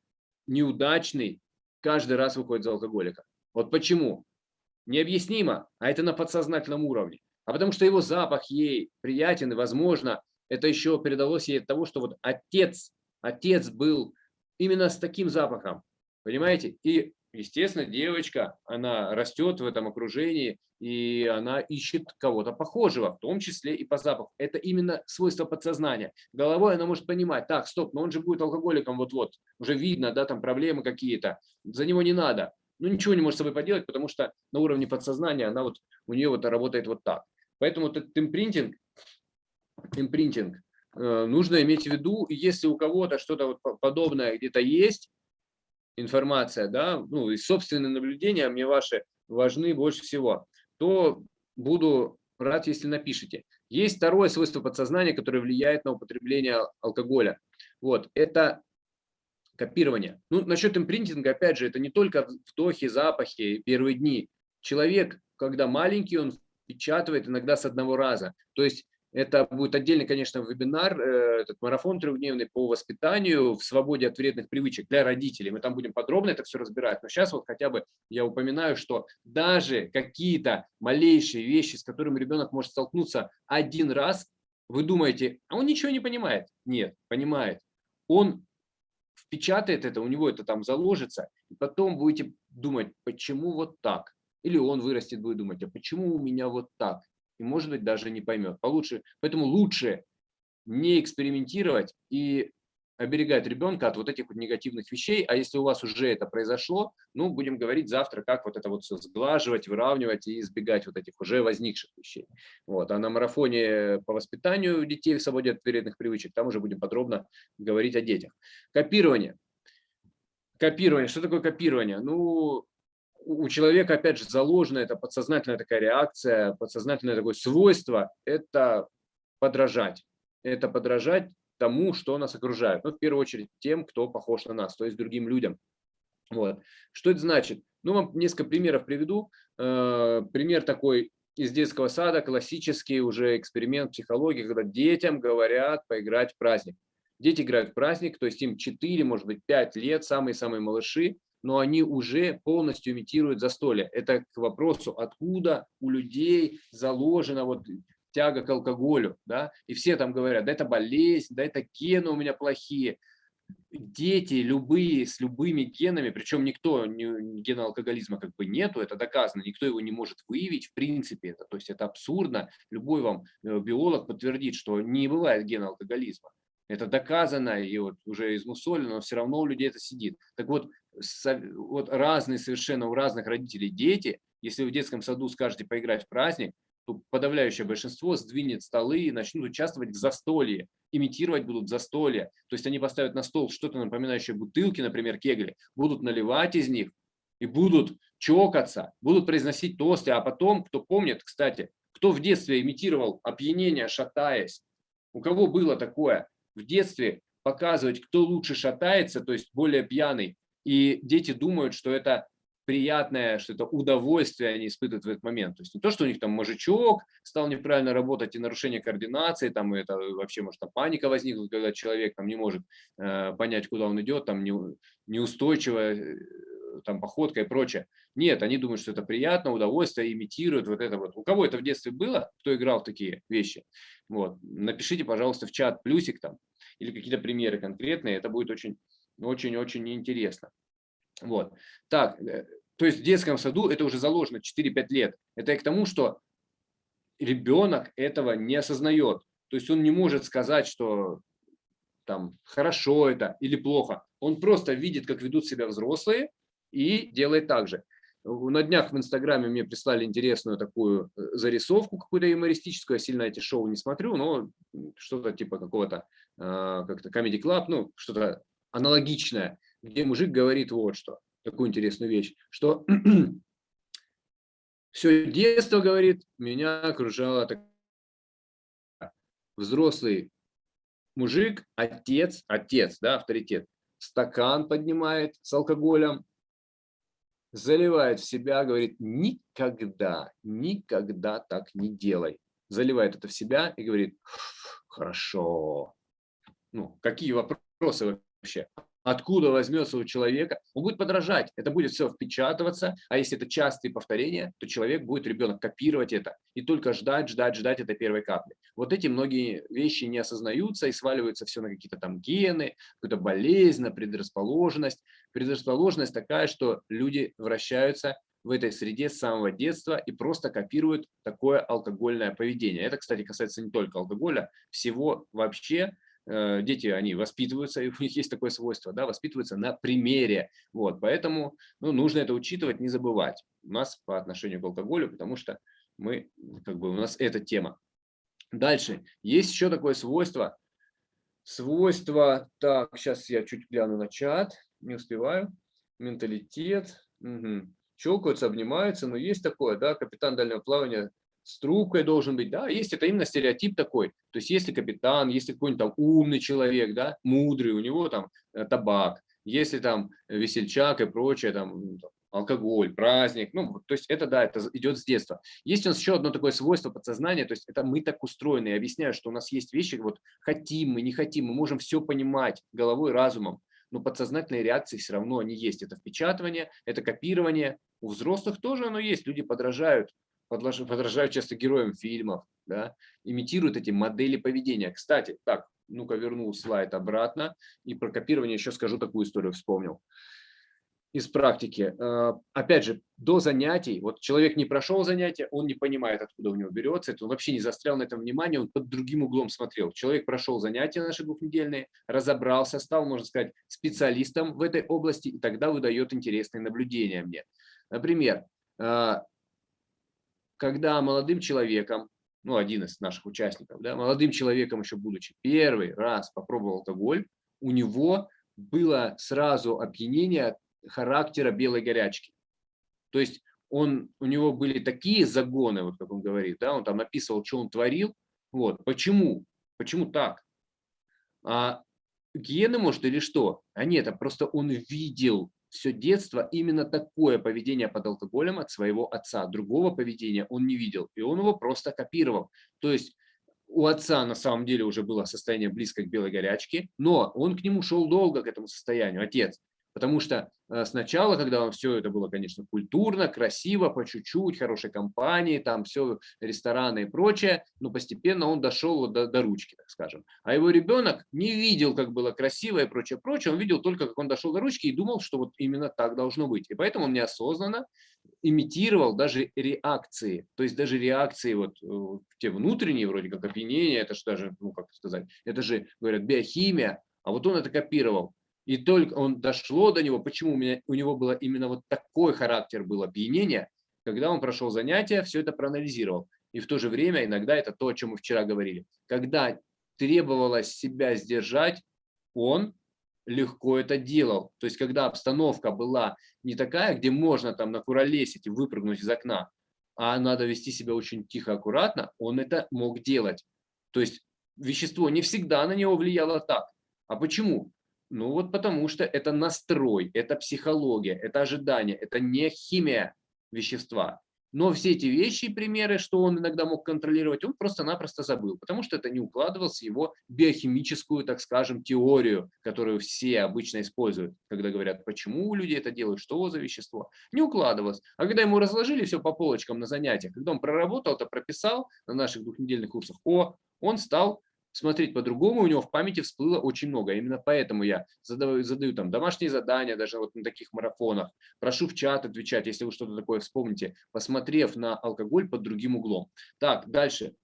неудачный, каждый раз выходит за алкоголика. Вот почему? Необъяснимо, а это на подсознательном уровне. А потому что его запах ей приятен, и, возможно, это еще передалось ей от того, что вот отец, отец был именно с таким запахом, понимаете? И, естественно, девочка, она растет в этом окружении, и она ищет кого-то похожего, в том числе и по запаху. Это именно свойство подсознания. Головой она может понимать, так, стоп, но он же будет алкоголиком вот-вот, уже видно, да, там проблемы какие-то, за него не надо. Ну, ничего не может с собой поделать, потому что на уровне подсознания она вот, у нее вот работает вот так. Поэтому этот импринтинг, импринтинг, э, нужно иметь в виду, если у кого-то что-то вот подобное где-то есть, информация, да, ну и собственные наблюдения мне ваши важны больше всего, то буду рад, если напишите. Есть второе свойство подсознания, которое влияет на употребление алкоголя. Вот, это копирование. Ну, насчет импринтинга, опять же, это не только вдохи, запахи, первые дни. Человек, когда маленький, он печатывает иногда с одного раза. То есть это будет отдельный, конечно, вебинар, э, этот марафон трехдневный по воспитанию в свободе от вредных привычек для родителей. Мы там будем подробно это все разбирать. Но сейчас вот хотя бы я упоминаю, что даже какие-то малейшие вещи, с которыми ребенок может столкнуться один раз, вы думаете, а он ничего не понимает? Нет, понимает. Он впечатает это, у него это там заложится, и потом будете думать, почему вот так? Или он вырастет, будет думать, а почему у меня вот так? И, может быть, даже не поймет. Получше, поэтому лучше не экспериментировать и оберегать ребенка от вот этих вот негативных вещей, а если у вас уже это произошло, ну, будем говорить завтра, как вот это вот все сглаживать, выравнивать и избегать вот этих уже возникших вещей. Вот. А на марафоне по воспитанию детей в свободе от вредных привычек, там уже будем подробно говорить о детях. Копирование. Копирование. Что такое копирование? Ну, у человека, опять же, заложена эта подсознательная такая реакция, подсознательное такое свойство – это подражать. Это подражать тому, что нас окружает. Ну, в первую очередь тем, кто похож на нас, то есть другим людям. Вот. Что это значит? Ну, вам несколько примеров приведу. Э, пример такой из детского сада, классический уже эксперимент психологии, когда детям говорят поиграть в праздник. Дети играют в праздник, то есть им 4, может быть, 5 лет, самые-самые малыши, но они уже полностью имитируют застолье. Это к вопросу, откуда у людей заложена вот тяга к алкоголю, да, и все там говорят, да это болезнь, да это гены у меня плохие. Дети любые, с любыми генами, причем никто, гена алкоголизма как бы нету, это доказано, никто его не может выявить, в принципе, это, то есть это абсурдно, любой вам э, биолог подтвердит, что не бывает гена алкоголизма. Это доказано и вот уже измусолено, но все равно у людей это сидит. Так вот, вот разные совершенно у разных родителей дети, если вы в детском саду скажете поиграть в праздник, то подавляющее большинство сдвинет столы и начнут участвовать в застолье, имитировать будут застолье. То есть они поставят на стол что-то напоминающее бутылки, например, кегли, будут наливать из них и будут чокаться, будут произносить тосты, а потом, кто помнит, кстати, кто в детстве имитировал опьянение, шатаясь, у кого было такое в детстве показывать, кто лучше шатается, то есть более пьяный, и дети думают, что это приятное, что это удовольствие они испытывают в этот момент. То есть не то, что у них там мозжечок стал неправильно работать и нарушение координации, там это вообще может там паника возникнуть, когда человек там не может э, понять, куда он идет, там не, неустойчиво э, там походка и прочее. Нет, они думают, что это приятно, удовольствие, имитируют вот это вот. У кого это в детстве было, кто играл в такие вещи, вот, напишите, пожалуйста, в чат плюсик там или какие-то примеры конкретные, это будет очень, очень-очень интересно. Вот. Так, э, то есть в детском саду это уже заложено 4-5 лет. Это и к тому, что ребенок этого не осознает. То есть он не может сказать, что там хорошо это или плохо. Он просто видит, как ведут себя взрослые и делает так же. На днях в Инстаграме мне прислали интересную такую э, зарисовку, какую-то юмористическую. Я сильно эти шоу не смотрю, но что-то типа какого-то а, как-то Comedy Club, ну, что-то аналогичное где мужик говорит вот что, такую интересную вещь, что все детство, говорит, меня окружало так... взрослый мужик, отец, отец, да, авторитет, стакан поднимает с алкоголем, заливает в себя, говорит, никогда, никогда так не делай. Заливает это в себя и говорит, хорошо. Ну, какие вопросы вообще? откуда возьмется у человека, он будет подражать, это будет все впечатываться, а если это частые повторения, то человек будет, ребенок, копировать это и только ждать, ждать, ждать этой первой капли. Вот эти многие вещи не осознаются и сваливаются все на какие-то там гены, какую-то болезнь, на предрасположенность. Предрасположенность такая, что люди вращаются в этой среде с самого детства и просто копируют такое алкогольное поведение. Это, кстати, касается не только алкоголя, всего вообще, дети, они воспитываются, и у них есть такое свойство, да, воспитываются на примере. Вот, поэтому ну, нужно это учитывать, не забывать у нас по отношению к алкоголю, потому что мы, как бы у нас эта тема. Дальше, есть еще такое свойство, свойство, так, сейчас я чуть гляну на чат, не успеваю, менталитет, угу. чокаются, обнимаются, но есть такое, да, капитан дальнего плавания с трубкой должен быть, да, есть это именно стереотип такой, то есть если капитан, если какой-нибудь там умный человек, да, мудрый, у него там э, табак, если там весельчак и прочее, там алкоголь, праздник, ну, то есть это, да, это идет с детства. Есть у нас еще одно такое свойство подсознания, то есть это мы так устроены, я объясняю, что у нас есть вещи, вот хотим мы, не хотим, мы можем все понимать головой, разумом, но подсознательные реакции все равно они есть. Это впечатывание, это копирование. У взрослых тоже оно есть, люди подражают подражают часто героям фильмов, да, имитируют эти модели поведения. Кстати, так, ну-ка верну слайд обратно и про копирование еще скажу такую историю, вспомнил из практики. Э, опять же, до занятий, вот человек не прошел занятия, он не понимает, откуда у него берется, это он вообще не застрял на этом внимание, он под другим углом смотрел. Человек прошел занятия наши двухнедельные, разобрался, стал, можно сказать, специалистом в этой области, и тогда выдает интересные наблюдения мне. Например, э, когда молодым человеком, ну, один из наших участников, да, молодым человеком еще будучи первый раз попробовал алкоголь, у него было сразу опьянение характера белой горячки. То есть он, у него были такие загоны, вот как он говорит, да, он там описывал, что он творил. Вот. Почему? Почему так? А гены, может, или что? А нет, а просто он видел все детство именно такое поведение под алкоголем от своего отца. Другого поведения он не видел, и он его просто копировал. То есть у отца на самом деле уже было состояние близко к белой горячке, но он к нему шел долго, к этому состоянию, отец. Потому что э, сначала, когда все это было, конечно, культурно, красиво, по чуть-чуть, хорошей компании, там все, рестораны и прочее, но постепенно он дошел до, до ручки, так скажем. А его ребенок не видел, как было красиво и прочее, прочее, он видел только, как он дошел до ручки и думал, что вот именно так должно быть. И поэтому он неосознанно имитировал даже реакции, то есть даже реакции вот э, те внутренние, вроде как опьянение, это же даже, ну как сказать, это же, говорят, биохимия, а вот он это копировал. И только он дошло до него, почему у, меня, у него было именно вот такой характер был опьянения, когда он прошел занятия, все это проанализировал. И в то же время иногда это то, о чем мы вчера говорили. Когда требовалось себя сдержать, он легко это делал. То есть, когда обстановка была не такая, где можно там накуролесить и выпрыгнуть из окна, а надо вести себя очень тихо, аккуратно, он это мог делать. То есть, вещество не всегда на него влияло так. А почему? Ну вот потому что это настрой, это психология, это ожидание, это не химия вещества. Но все эти вещи и примеры, что он иногда мог контролировать, он просто-напросто забыл, потому что это не укладывалось в его биохимическую, так скажем, теорию, которую все обычно используют, когда говорят, почему люди это делают, что за вещество. Не укладывалось. А когда ему разложили все по полочкам на занятиях, когда он проработал, это прописал на наших двухнедельных курсах, о, он стал смотреть по-другому, у него в памяти всплыло очень много. Именно поэтому я задаю, задаю там домашние задания, даже вот на таких марафонах. Прошу в чат отвечать, если вы что-то такое вспомните, посмотрев на алкоголь под другим углом. Так, дальше.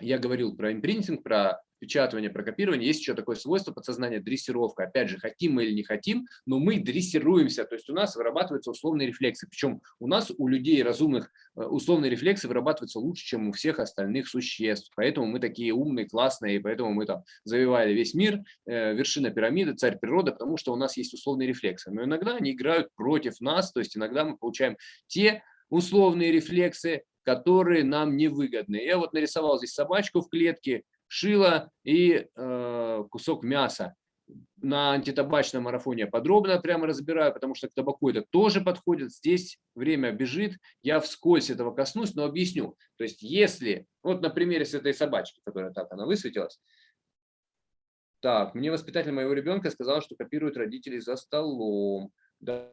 Я говорил про импринтинг, про печатывание, про копирование, есть еще такое свойство подсознания дрессировка. Опять же, хотим мы или не хотим, но мы дрессируемся, то есть у нас вырабатываются условные рефлексы. Причем у нас, у людей разумных, э, условные рефлексы вырабатываются лучше, чем у всех остальных существ. Поэтому мы такие умные, классные, и поэтому мы там завоевали весь мир, э, вершина пирамиды, царь природы, потому что у нас есть условные рефлексы. Но иногда они играют против нас, то есть иногда мы получаем те условные рефлексы, которые нам невыгодны. Я вот нарисовал здесь собачку в клетке, шило и э, кусок мяса. На антитабачном марафоне подробно прямо разбираю, потому что к табаку это тоже подходит. Здесь время бежит, я вскользь этого коснусь, но объясню. То есть если, вот на примере с этой собачки, которая так она высветилась, так, мне воспитатель моего ребенка сказал, что копируют родителей за столом. Да.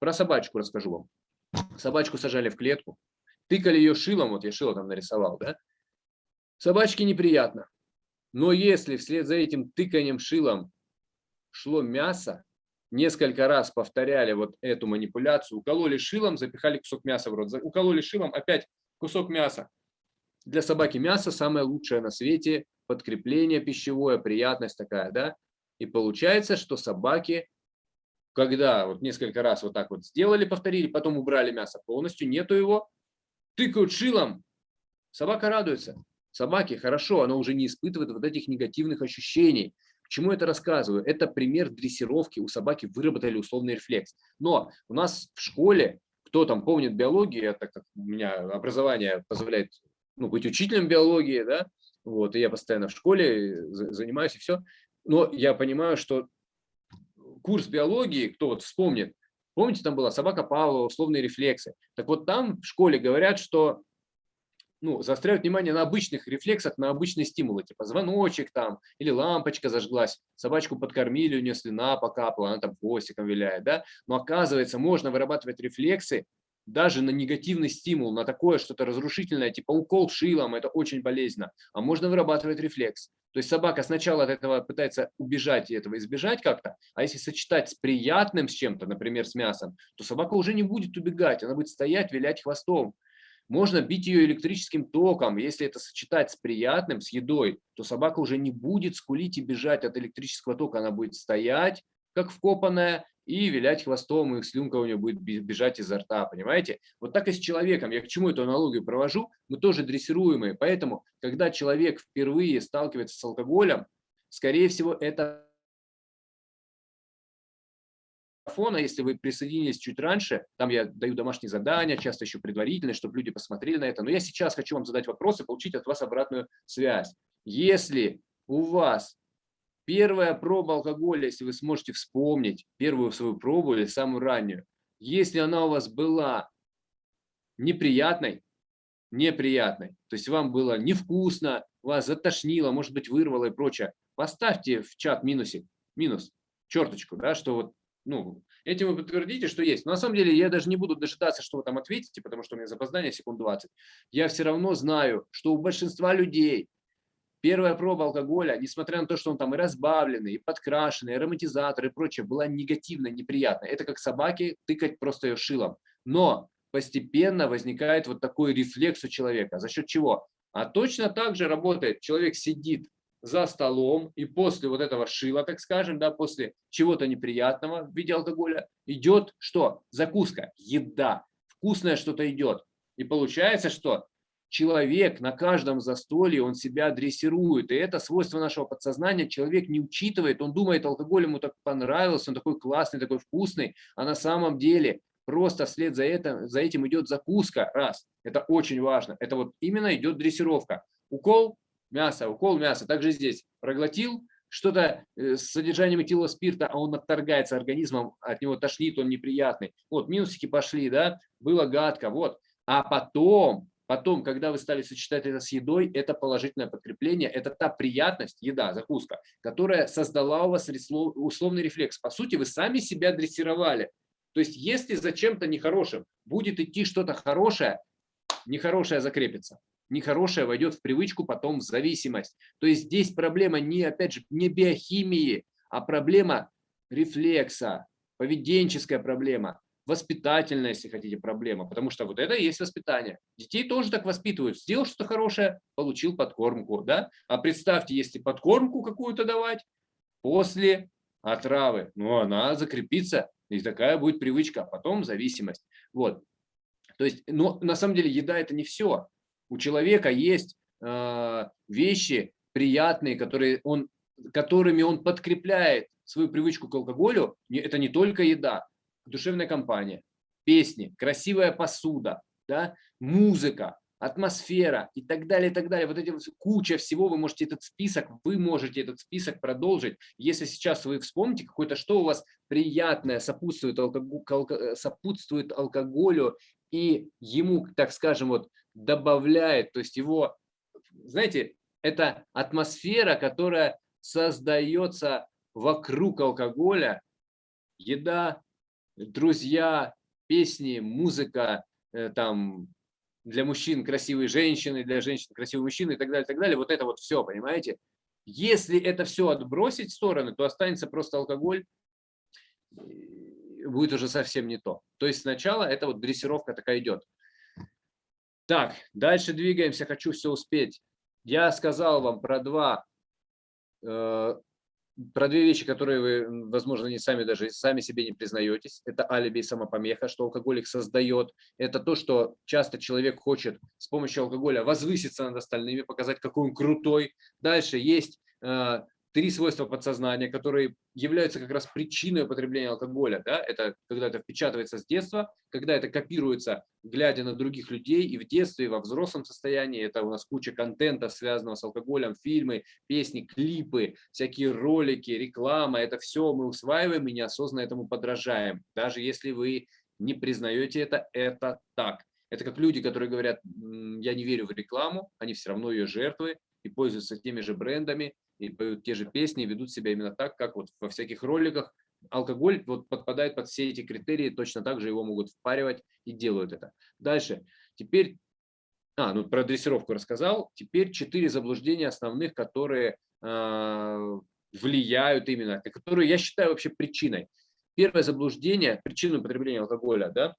Про собачку расскажу вам. Собачку сажали в клетку, тыкали ее шилом, вот я шило там нарисовал, да, Собачке неприятно. Но если вслед за этим тыканием шилом шло мясо, несколько раз повторяли вот эту манипуляцию, укололи шилом, запихали кусок мяса в рот, укололи шилом, опять кусок мяса. Для собаки мясо самое лучшее на свете, подкрепление пищевое, приятность такая, да. И получается, что собаки, когда вот несколько раз вот так вот сделали, повторили, потом убрали мясо полностью, нету его, тыкают шилом, собака радуется. Собаки хорошо, она уже не испытывает вот этих негативных ощущений. К чему это рассказываю? Это пример дрессировки. У собаки выработали условный рефлекс. Но у нас в школе, кто там помнит биологию, так как у меня образование позволяет ну, быть учителем биологии, да, вот, и я постоянно в школе занимаюсь и все. Но я понимаю, что курс биологии, кто вот вспомнит, помните, там была собака Павлова, условные рефлексы. Так вот там в школе говорят, что ну, заостряют внимание на обычных рефлексах, на обычные стимулы, типа звоночек там, или лампочка зажглась, собачку подкормили, у нее слюна покапала, она там хвостиком виляет, да, но оказывается, можно вырабатывать рефлексы даже на негативный стимул, на такое что-то разрушительное, типа укол шилом, это очень болезненно, а можно вырабатывать рефлекс. То есть собака сначала от этого пытается убежать и этого избежать как-то, а если сочетать с приятным с чем-то, например, с мясом, то собака уже не будет убегать, она будет стоять, вилять хвостом. Можно бить ее электрическим током. Если это сочетать с приятным, с едой, то собака уже не будет скулить и бежать от электрического тока. Она будет стоять, как вкопанная, и вилять хвостом, и слюнка у нее будет бежать изо рта, понимаете? Вот так и с человеком. Я к чему эту аналогию провожу? Мы тоже дрессируемые. Поэтому, когда человек впервые сталкивается с алкоголем, скорее всего, это марафона, если вы присоединились чуть раньше, там я даю домашние задания, часто еще предварительные, чтобы люди посмотрели на это. Но я сейчас хочу вам задать вопрос и получить от вас обратную связь. Если у вас первая проба алкоголя, если вы сможете вспомнить первую свою пробу или самую раннюю, если она у вас была неприятной, неприятной, то есть вам было невкусно, вас затошнило, может быть, вырвало и прочее, поставьте в чат минусик, минус, черточку, да, что вот ну, этим вы подтвердите, что есть. Но на самом деле я даже не буду дожидаться, что вы там ответите, потому что у меня запоздание секунд 20. Я все равно знаю, что у большинства людей первая проба алкоголя, несмотря на то, что он там и разбавленный, и подкрашенный, и ароматизатор и прочее, была негативно, неприятная. Это как собаке тыкать просто ее шилом. Но постепенно возникает вот такой рефлекс у человека. За счет чего? А точно так же работает. Человек сидит за столом, и после вот этого шила, так скажем, да, после чего-то неприятного в виде алкоголя, идет что? Закуска, еда, вкусное что-то идет. И получается, что человек на каждом застолье, он себя дрессирует. И это свойство нашего подсознания. Человек не учитывает, он думает, алкоголь ему так понравился, он такой классный, такой вкусный. А на самом деле просто вслед за, это, за этим идет закуска. Раз. Это очень важно. Это вот именно идет дрессировка. Укол мяса, укол мяса. Также здесь проглотил, что-то э, с содержанием этила спирта, а он отторгается организмом, от него тошнит, он неприятный. Вот, минусики пошли, да, было гадко, вот. А потом Потом, когда вы стали сочетать это с едой, это положительное подкрепление, это та приятность, еда, закуска, которая создала у вас условный рефлекс. По сути, вы сами себя дрессировали. То есть, если за чем-то нехорошим будет идти что-то хорошее, нехорошее закрепится. Нехорошее войдет в привычку, потом в зависимость. То есть здесь проблема не, опять же, не биохимии, а проблема рефлекса, поведенческая проблема воспитательная, если хотите, проблема, потому что вот это и есть воспитание. Детей тоже так воспитывают. Сделал что-то хорошее, получил подкормку. Да? А представьте, если подкормку какую-то давать после отравы, ну, она закрепится, и такая будет привычка, а потом зависимость. Вот. То есть, но на самом деле еда – это не все. У человека есть э, вещи приятные, которые он, которыми он подкрепляет свою привычку к алкоголю. Это не только еда, душевная компания, песни, красивая посуда, да, музыка, атмосфера и так далее, и так далее. Вот эти куча всего, вы можете этот список, вы можете этот список продолжить. Если сейчас вы вспомните какое-то, что у вас приятное сопутствует, алкоголю, сопутствует алкоголю и ему, так скажем, вот добавляет, то есть его, знаете, это атмосфера, которая создается вокруг алкоголя, еда, друзья, песни, музыка, э, там для мужчин красивые женщины, для женщин красивые мужчины и так далее, так далее. Вот это вот все, понимаете? Если это все отбросить в стороны, то останется просто алкоголь, будет уже совсем не то. То есть сначала это вот дрессировка такая идет. Так, дальше двигаемся, хочу все успеть. Я сказал вам про два э, про две вещи, которые вы, возможно, не сами даже сами себе не признаетесь. Это алиби и самопомеха, что алкоголик создает. Это то, что часто человек хочет с помощью алкоголя возвыситься над остальными, показать, какой он крутой. Дальше есть э, три свойства подсознания, которые являются как раз причиной употребления алкоголя. Да? Это когда это впечатывается с детства, когда это копируется, глядя на других людей и в детстве, и во взрослом состоянии. Это у нас куча контента, связанного с алкоголем, фильмы, песни, клипы, всякие ролики, реклама. Это все мы усваиваем и неосознанно этому подражаем. Даже если вы не признаете это, это так. Это как люди, которые говорят, я не верю в рекламу, они все равно ее жертвы и пользуются теми же брендами, и поют те же песни, ведут себя именно так, как вот во всяких роликах. Алкоголь вот подпадает под все эти критерии, точно так же его могут впаривать и делают это. Дальше. Теперь, а, ну про дрессировку рассказал. Теперь четыре заблуждения основных, которые э, влияют именно, которые я считаю вообще причиной. Первое заблуждение, причину употребления алкоголя, да,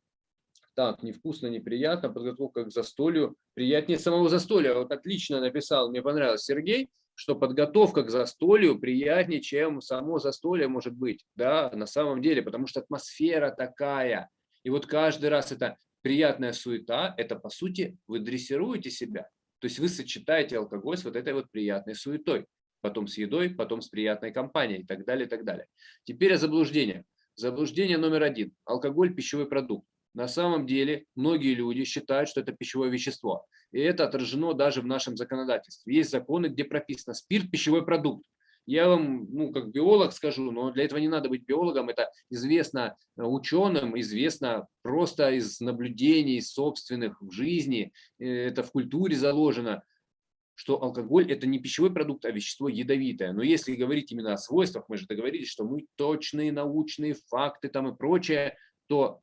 так, невкусно, неприятно, подготовка к застолью, приятнее самого застолья. Вот отлично написал, мне понравилось Сергей, что подготовка к застолью приятнее, чем само застолье может быть, да, на самом деле, потому что атмосфера такая. И вот каждый раз это приятная суета, это по сути вы дрессируете себя. То есть вы сочетаете алкоголь с вот этой вот приятной суетой, потом с едой, потом с приятной компанией и так далее, и так далее. Теперь о заблуждениях. Заблуждение номер один. Алкоголь – пищевой продукт. На самом деле многие люди считают, что это пищевое вещество. И это отражено даже в нашем законодательстве. Есть законы, где прописано спирт – пищевой продукт. Я вам, ну, как биолог скажу, но для этого не надо быть биологом, это известно э, ученым, известно просто из наблюдений собственных в жизни, э, это в культуре заложено, что алкоголь – это не пищевой продукт, а вещество ядовитое. Но если говорить именно о свойствах, мы же договорились, что мы точные научные факты там и прочее, то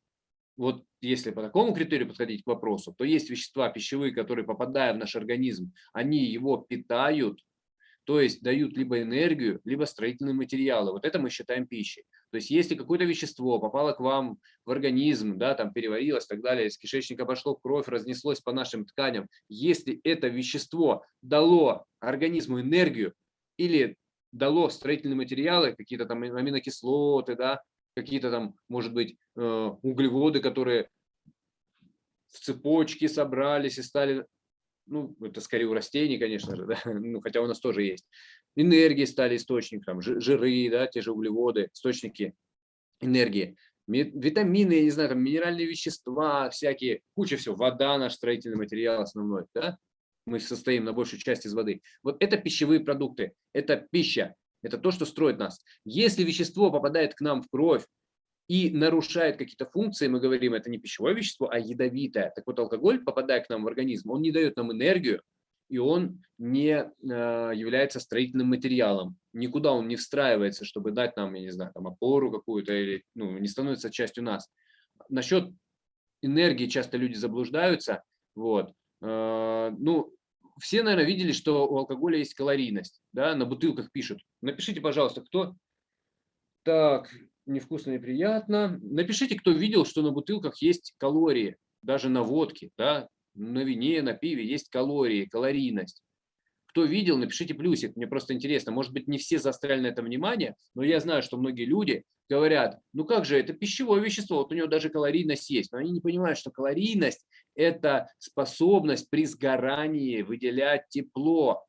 вот если по такому критерию подходить к вопросу, то есть вещества пищевые, которые, попадая в наш организм, они его питают, то есть дают либо энергию, либо строительные материалы. Вот это мы считаем пищей. То есть если какое-то вещество попало к вам в организм, да, там переварилось и так далее, из кишечника пошло в кровь, разнеслось по нашим тканям, если это вещество дало организму энергию, или дало строительные материалы, какие-то там аминокислоты, да, какие-то там, может быть, э, углеводы, которые в цепочке собрались и стали, ну, это скорее у растений, конечно же, да, ну, хотя у нас тоже есть. Энергии стали источником, жиры, да, те же углеводы, источники энергии. Витамины, я не знаю, там минеральные вещества, всякие, куча всего. Вода наш строительный материал основной, да? Мы состоим на большую часть из воды. Вот это пищевые продукты, это пища, это то, что строит нас. Если вещество попадает к нам в кровь, и нарушает какие-то функции, мы говорим, это не пищевое вещество, а ядовитое. Так вот, алкоголь, попадая к нам в организм, он не дает нам энергию, и он не э, является строительным материалом. Никуда он не встраивается, чтобы дать нам, я не знаю, там опору какую-то, или ну, не становится частью нас. Насчет энергии часто люди заблуждаются. Вот. Э, ну, все, наверное, видели, что у алкоголя есть калорийность. Да? На бутылках пишут. Напишите, пожалуйста, кто... Так, невкусно и приятно. Напишите, кто видел, что на бутылках есть калории, даже на водке, да, на вине, на пиве есть калории, калорийность. Кто видел, напишите плюсик, мне просто интересно. Может быть, не все заостряли на это внимание, но я знаю, что многие люди говорят, ну как же, это пищевое вещество, вот у него даже калорийность есть. Но они не понимают, что калорийность – это способность при сгорании выделять тепло.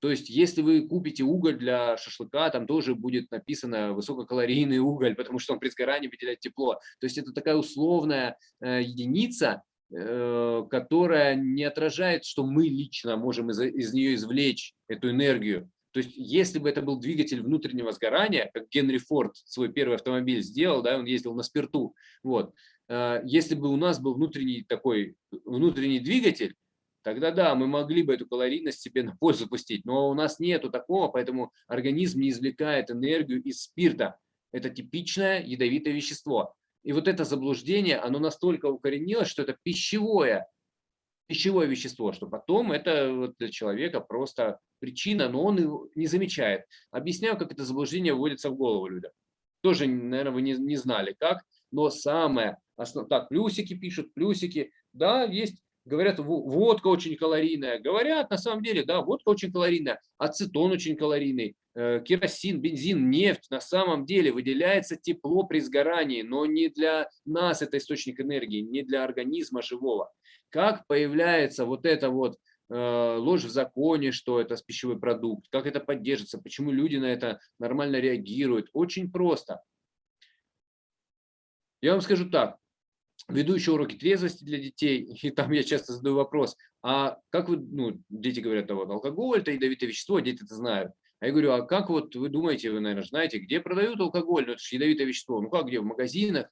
То есть, если вы купите уголь для шашлыка, там тоже будет написано высококалорийный уголь, потому что он при сгорании выделяет тепло. То есть, это такая условная э, единица, которая не отражает, что мы лично можем из, из нее извлечь эту энергию. То есть, если бы это был двигатель внутреннего сгорания, как Генри Форд свой первый автомобиль сделал, да, он ездил на спирту, вот, э, если бы у нас был внутренний такой внутренний двигатель, тогда да, мы могли бы эту калорийность себе на пользу пустить. Но у нас нету такого, поэтому организм не извлекает энергию из спирта. Это типичное ядовитое вещество. И вот это заблуждение, оно настолько укоренилось, что это пищевое, пищевое вещество, что потом это для человека просто причина, но он не замечает. Объясняю, как это заблуждение вводится в голову людям. Тоже, наверное, вы не, не знали как, но самое основное, так, плюсики пишут, плюсики, да, есть говорят, водка очень калорийная. Говорят, на самом деле, да, водка очень калорийная, ацетон очень калорийный, э, керосин, бензин, нефть. На самом деле выделяется тепло при сгорании, но не для нас это источник энергии, не для организма живого. Как появляется вот это вот э, ложь в законе, что это пищевой продукт, как это поддержится, почему люди на это нормально реагируют. Очень просто. Я вам скажу так, веду еще уроки трезвости для детей, и там я часто задаю вопрос, а как вы, ну, дети говорят, да вот алкоголь, это ядовитое вещество, дети это знают. А я говорю, а как вот вы думаете, вы, наверное, знаете, где продают алкоголь? Ну, это же ядовитое вещество. Ну как, где? В магазинах?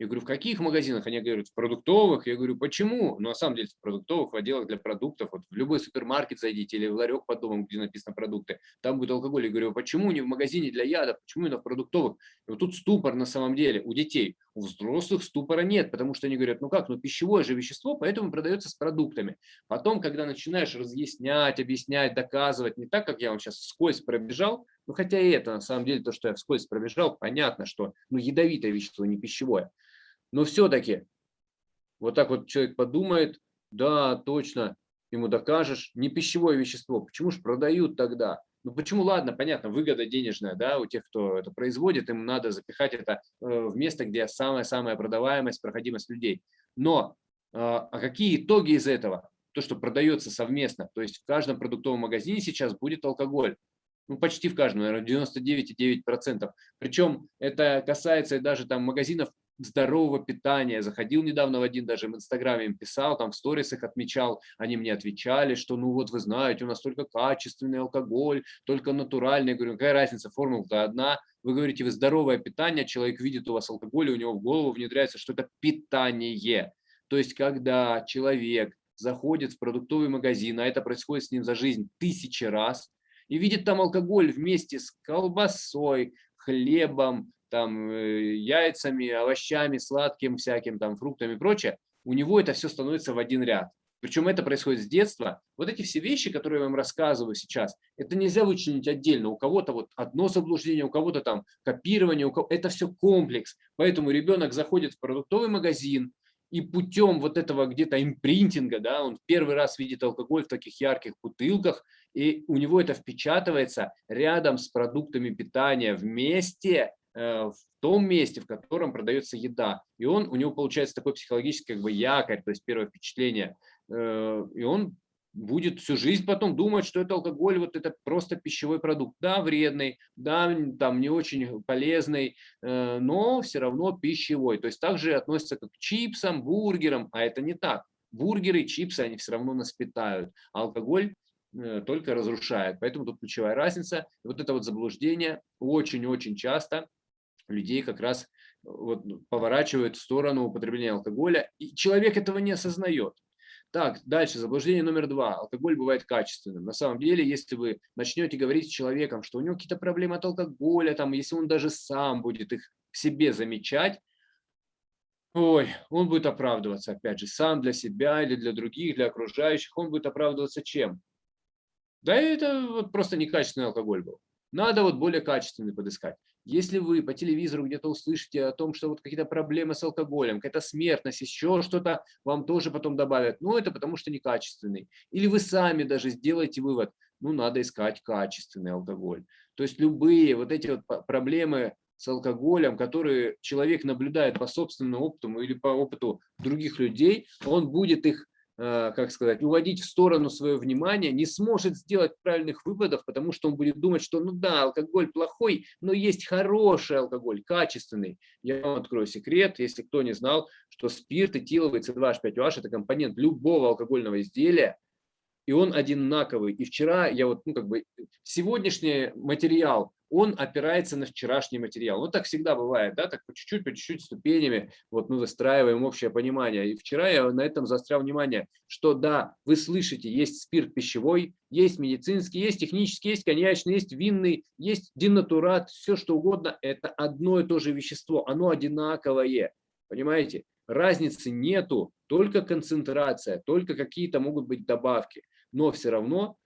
Я говорю, в каких магазинах? Они говорят, в продуктовых. Я говорю, почему? Ну, на самом деле, в продуктовых, в отделах для продуктов, вот в любой супермаркет зайдите или в ларек под домом, где написано продукты, там будет алкоголь. Я говорю, почему не в магазине для ядов, почему именно в продуктовых? И вот тут ступор на самом деле у детей. У взрослых ступора нет, потому что они говорят, ну как, ну пищевое же вещество, поэтому продается с продуктами. Потом, когда начинаешь разъяснять, объяснять, доказывать, не так, как я вам сейчас вскользь пробежал, ну хотя и это на самом деле то, что я вскользь пробежал, понятно, что ну ядовитое вещество, не пищевое. Но все-таки вот так вот человек подумает, да, точно, ему докажешь, не пищевое вещество, почему же продают тогда? Ну почему, ладно, понятно, выгода денежная, да, у тех, кто это производит, им надо запихать это э, в место, где самая-самая продаваемость, проходимость людей. Но а, а какие итоги из этого? То, что продается совместно, то есть в каждом продуктовом магазине сейчас будет алкоголь. Ну, почти в каждом, наверное, 99,9%. Причем это касается даже там магазинов здорового питания. Заходил недавно в один, даже в Инстаграме им писал, там в сторисах отмечал, они мне отвечали, что ну вот вы знаете, у нас только качественный алкоголь, только натуральный. Я говорю, какая разница, формула-то одна. Вы говорите, вы здоровое питание, человек видит у вас алкоголь, и у него в голову внедряется, что это питание. То есть, когда человек заходит в продуктовый магазин, а это происходит с ним за жизнь тысячи раз, и видит там алкоголь вместе с колбасой, хлебом, там, э, яйцами, овощами, сладким всяким, там, фруктами и прочее, у него это все становится в один ряд. Причем это происходит с детства. Вот эти все вещи, которые я вам рассказываю сейчас, это нельзя вычленить отдельно. У кого-то вот одно заблуждение, у кого-то там копирование, у кого... это все комплекс. Поэтому ребенок заходит в продуктовый магазин, и путем вот этого где-то импринтинга, да, он первый раз видит алкоголь в таких ярких бутылках, и у него это впечатывается рядом с продуктами питания вместе, в том месте, в котором продается еда. И он, у него получается такой психологический как бы якорь, то есть первое впечатление. Э, и он будет всю жизнь потом думать, что это алкоголь, вот это просто пищевой продукт. Да, вредный, да, там не очень полезный, э, но все равно пищевой. То есть также относится как к чипсам, бургерам, а это не так. Бургеры, чипсы, они все равно нас питают. А алкоголь э, только разрушает. Поэтому тут ключевая разница. вот это вот заблуждение очень-очень часто людей как раз вот поворачивают в сторону употребления алкоголя. И человек этого не осознает. Так, дальше, заблуждение номер два. Алкоголь бывает качественным. На самом деле, если вы начнете говорить с человеком, что у него какие-то проблемы от алкоголя, там, если он даже сам будет их в себе замечать, ой, он будет оправдываться, опять же, сам для себя или для других, для окружающих, он будет оправдываться чем? Да это вот просто некачественный алкоголь был. Надо вот более качественный подыскать. Если вы по телевизору где-то услышите о том, что вот какие-то проблемы с алкоголем, какая-то смертность, еще что-то, вам тоже потом добавят. Ну, это потому что некачественный. Или вы сами даже сделаете вывод, ну, надо искать качественный алкоголь. То есть любые вот эти вот проблемы с алкоголем, которые человек наблюдает по собственному опыту или по опыту других людей, он будет их как сказать, уводить в сторону свое внимание, не сможет сделать правильных выводов, потому что он будет думать, что ну да, алкоголь плохой, но есть хороший алкоголь, качественный. Я вам открою секрет, если кто не знал, что спирт, этиловый, C2H5OH – это компонент любого алкогольного изделия, и он одинаковый. И вчера я вот, ну как бы, сегодняшний материал он опирается на вчерашний материал. Ну, так всегда бывает, да, так по чуть-чуть, по чуть-чуть ступенями вот мы выстраиваем общее понимание. И вчера я на этом заострял внимание, что да, вы слышите, есть спирт пищевой, есть медицинский, есть технический, есть коньячный, есть винный, есть динатурат, все что угодно, это одно и то же вещество, оно одинаковое, понимаете? Разницы нету, только концентрация, только какие-то могут быть добавки, но все равно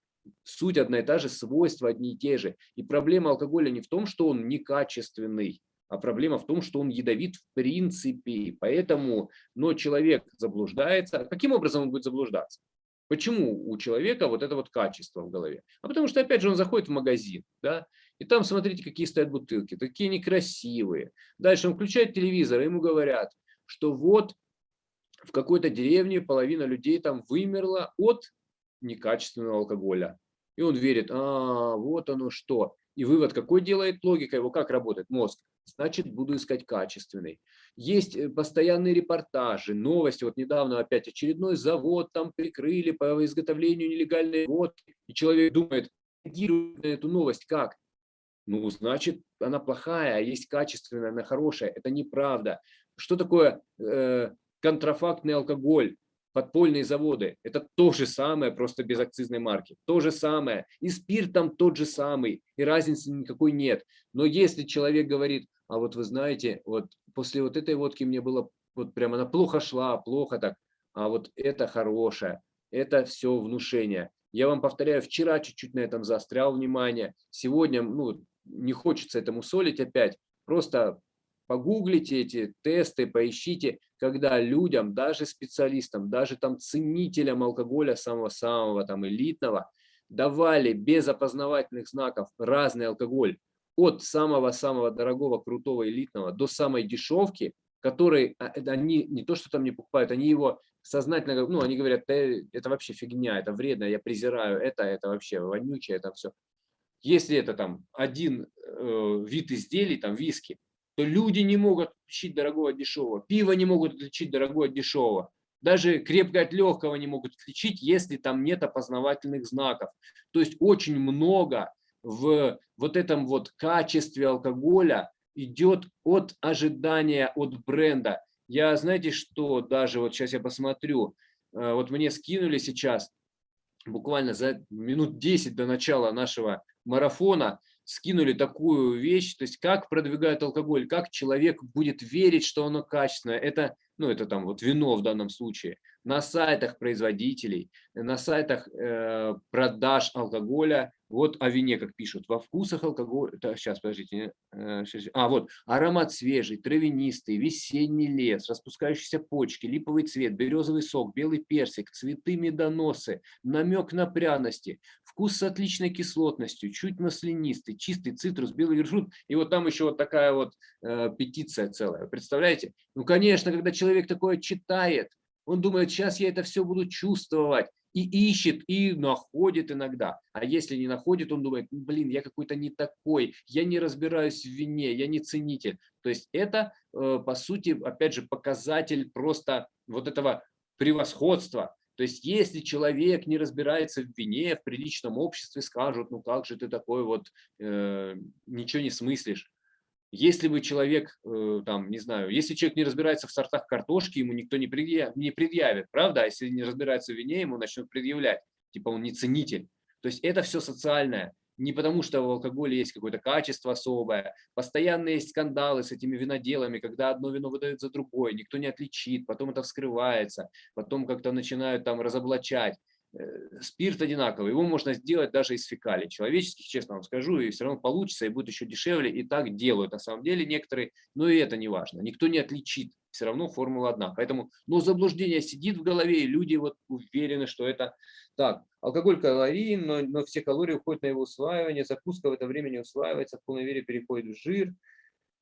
суть одна и та же, свойства одни и те же. И проблема алкоголя не в том, что он некачественный, а проблема в том, что он ядовит в принципе. Поэтому, но человек заблуждается. Каким образом он будет заблуждаться? Почему у человека вот это вот качество в голове? А потому что, опять же, он заходит в магазин, да, и там, смотрите, какие стоят бутылки, такие некрасивые. Дальше он включает телевизор, и ему говорят, что вот в какой-то деревне половина людей там вымерла от некачественного алкоголя. И он верит, а, вот оно что. И вывод какой делает логика его, как работает мозг? Значит, буду искать качественный. Есть э, постоянные репортажи, новости. Вот недавно опять очередной завод там прикрыли по изготовлению нелегальной водки. И человек думает, реагирует на эту новость как? Ну, значит, она плохая, а есть качественная, она хорошая. Это неправда. Что такое э, контрафактный алкоголь? Подпольные заводы. Это то же самое, просто без акцизной марки. То же самое. И спирт там тот же самый. И разницы никакой нет. Но если человек говорит, а вот вы знаете, вот после вот этой водки мне было, вот прямо она плохо шла, плохо так, а вот это хорошее, это все внушение. Я вам повторяю, вчера чуть-чуть на этом заострял внимание. Сегодня, ну, не хочется этому солить опять. Просто Погуглите эти тесты, поищите, когда людям, даже специалистам, даже там ценителям алкоголя самого-самого там элитного, давали без опознавательных знаков разный алкоголь от самого-самого дорогого, крутого, элитного до самой дешевки, которые а, они не то, что там не покупают, они его сознательно, ну, они говорят, это вообще фигня, это вредно, я презираю это, это вообще вонючее, это все. Если это там один э, вид изделий, там виски, то люди не могут отличить дорогого от дешевого, пиво не могут отличить дорогого от дешевого, даже крепкое от легкого не могут отличить, если там нет опознавательных знаков. То есть очень много в вот этом вот качестве алкоголя идет от ожидания от бренда. Я, знаете, что даже вот сейчас я посмотрю, э, вот мне скинули сейчас, буквально за минут 10 до начала нашего марафона, скинули такую вещь, то есть как продвигают алкоголь, как человек будет верить, что оно качественное. Это ну это там вот вино в данном случае, на сайтах производителей, на сайтах э, продаж алкоголя, вот о вине, как пишут, во вкусах алкоголя, сейчас, подождите, э, а вот, аромат свежий, травянистый, весенний лес, распускающиеся почки, липовый цвет, березовый сок, белый персик, цветы медоносы, намек на пряности, вкус с отличной кислотностью, чуть маслянистый, чистый цитрус, белый вершут, и вот там еще вот такая вот э, петиция целая, представляете? Ну, конечно, когда человек такое читает, он думает, сейчас я это все буду чувствовать. И ищет, и находит иногда. А если не находит, он думает, блин, я какой-то не такой, я не разбираюсь в вине, я не ценитель. То есть это, э, по сути, опять же, показатель просто вот этого превосходства. То есть если человек не разбирается в вине, в приличном обществе скажут, ну как же ты такой вот, э, ничего не смыслишь. Если бы человек, э, там, не знаю, если человек не разбирается в сортах картошки, ему никто не предъявит, не предъявит правда? А если не разбирается в вине, ему начнут предъявлять. Типа он не ценитель. То есть это все социальное. Не потому, что в алкоголе есть какое-то качество особое. Постоянно есть скандалы с этими виноделами, когда одно вино выдают за другое, никто не отличит, потом это вскрывается, потом как-то начинают там разоблачать. Э, спирт одинаковый, его можно сделать даже из фекалий. Человеческих, честно вам скажу, и все равно получится, и будет еще дешевле, и так делают на самом деле некоторые, но и это не важно, никто не отличит, все равно формула одна, поэтому, но заблуждение сидит в голове, и люди вот уверены, что это так, алкоголь калорийен, но, но все калории уходят на его усваивание, закуска в это время не усваивается, в полной мере переходит в жир,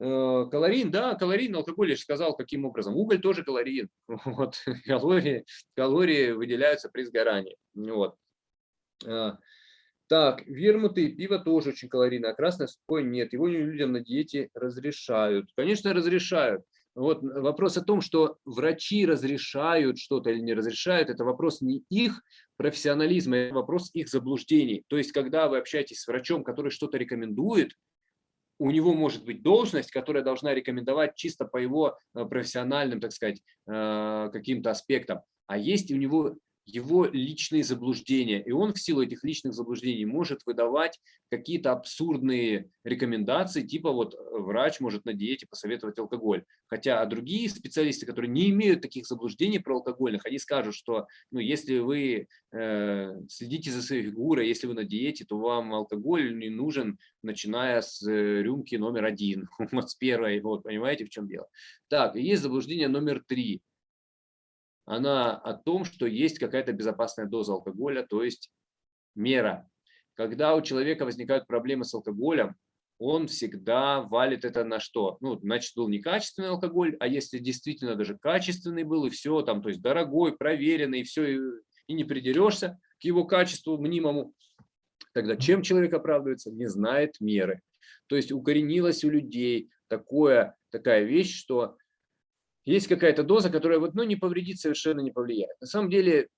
калорийн, да, калорийн, алкоголь, я же сказал, каким образом. Уголь тоже калорийн. Вот. Калории, калории выделяются при сгорании. Вот. А, так, вермуты и пиво тоже очень калорийно, а красное сухое нет. Его людям на диете разрешают. Конечно, разрешают. Вот вопрос о том, что врачи разрешают что-то или не разрешают, это вопрос не их профессионализма, это вопрос их заблуждений. То есть, когда вы общаетесь с врачом, который что-то рекомендует, у него может быть должность, которая должна рекомендовать чисто по его э, профессиональным, так сказать, э, каким-то аспектам. А есть у него его личные заблуждения. И он в силу этих личных заблуждений может выдавать какие-то абсурдные рекомендации, типа вот э, врач может на диете посоветовать алкоголь. Хотя а другие специалисты, которые не имеют таких заблуждений про алкогольных, они скажут, что ну, если вы э, следите за своей фигурой, если вы на диете, то вам алкоголь не нужен, начиная с э, рюмки номер один, с первой, вот понимаете, в чем дело. Так, есть заблуждение номер три она о том, что есть какая-то безопасная доза алкоголя, то есть мера. Когда у человека возникают проблемы с алкоголем, он всегда валит это на что? Ну, значит, был некачественный алкоголь, а если действительно даже качественный был, и все, там, то есть дорогой, проверенный, и все, и, не придерешься к его качеству мнимому, тогда чем человек оправдывается? Не знает меры. То есть укоренилось у людей такое, такая вещь, что есть какая-то доза, которая вот, ну, не повредит, совершенно не повлияет. На самом деле,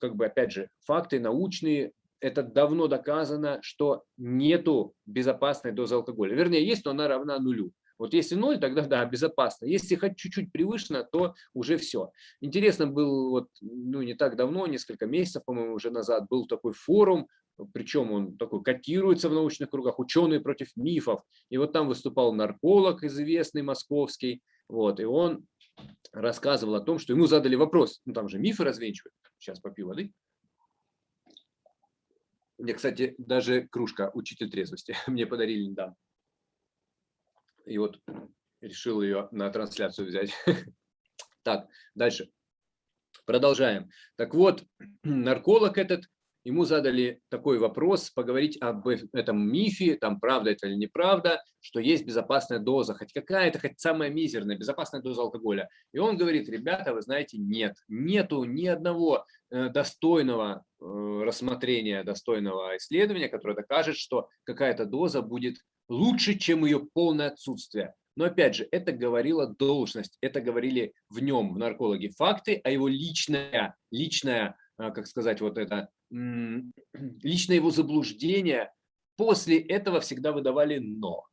как бы, опять же, факты научные, это давно доказано, что нету безопасной дозы алкоголя. Вернее, есть, но она равна нулю. Вот если ноль, тогда да, безопасно. Если хоть чуть-чуть превышено, то уже все. Интересно был, вот, ну, не так давно, несколько месяцев, по-моему, уже назад, был такой форум, причем он такой котируется в научных кругах, ученые против мифов. И вот там выступал нарколог известный московский, вот, и он рассказывал о том, что ему задали вопрос, ну там же мифы развенчивают. Сейчас попью воды. Мне, кстати, даже кружка «Учитель трезвости» мне подарили недавно. И вот решил ее на трансляцию взять. Так, дальше. Продолжаем. Так вот, нарколог этот ему задали такой вопрос, поговорить об этом мифе, там правда это или неправда, что есть безопасная доза, хоть какая-то, хоть самая мизерная безопасная доза алкоголя. И он говорит, ребята, вы знаете, нет, нету ни одного э, достойного э, рассмотрения, достойного исследования, которое докажет, что какая-то доза будет лучше, чем ее полное отсутствие. Но опять же, это говорила должность, это говорили в нем, в наркологе, факты, а его личная, личная, э, как сказать, вот это лично его заблуждения после этого всегда выдавали «но».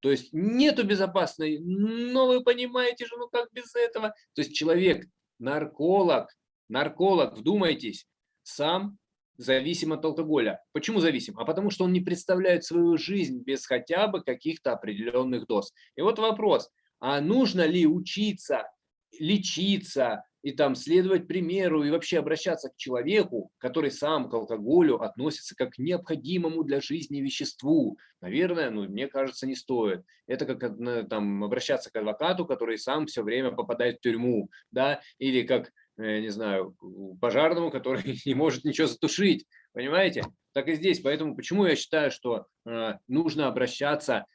То есть нету безопасной, но вы понимаете же, ну как без этого? То есть человек, нарколог, нарколог, вдумайтесь, сам зависим от алкоголя. Почему зависим? А потому что он не представляет свою жизнь без хотя бы каких-то определенных доз. И вот вопрос, а нужно ли учиться лечиться, и там следовать примеру, и вообще обращаться к человеку, который сам к алкоголю относится как к необходимому для жизни веществу. Наверное, ну, мне кажется, не стоит. Это как там, обращаться к адвокату, который сам все время попадает в тюрьму, да, или как, э, не знаю, пожарному, который не может ничего затушить, понимаете? Так и здесь. Поэтому почему я считаю, что э, нужно обращаться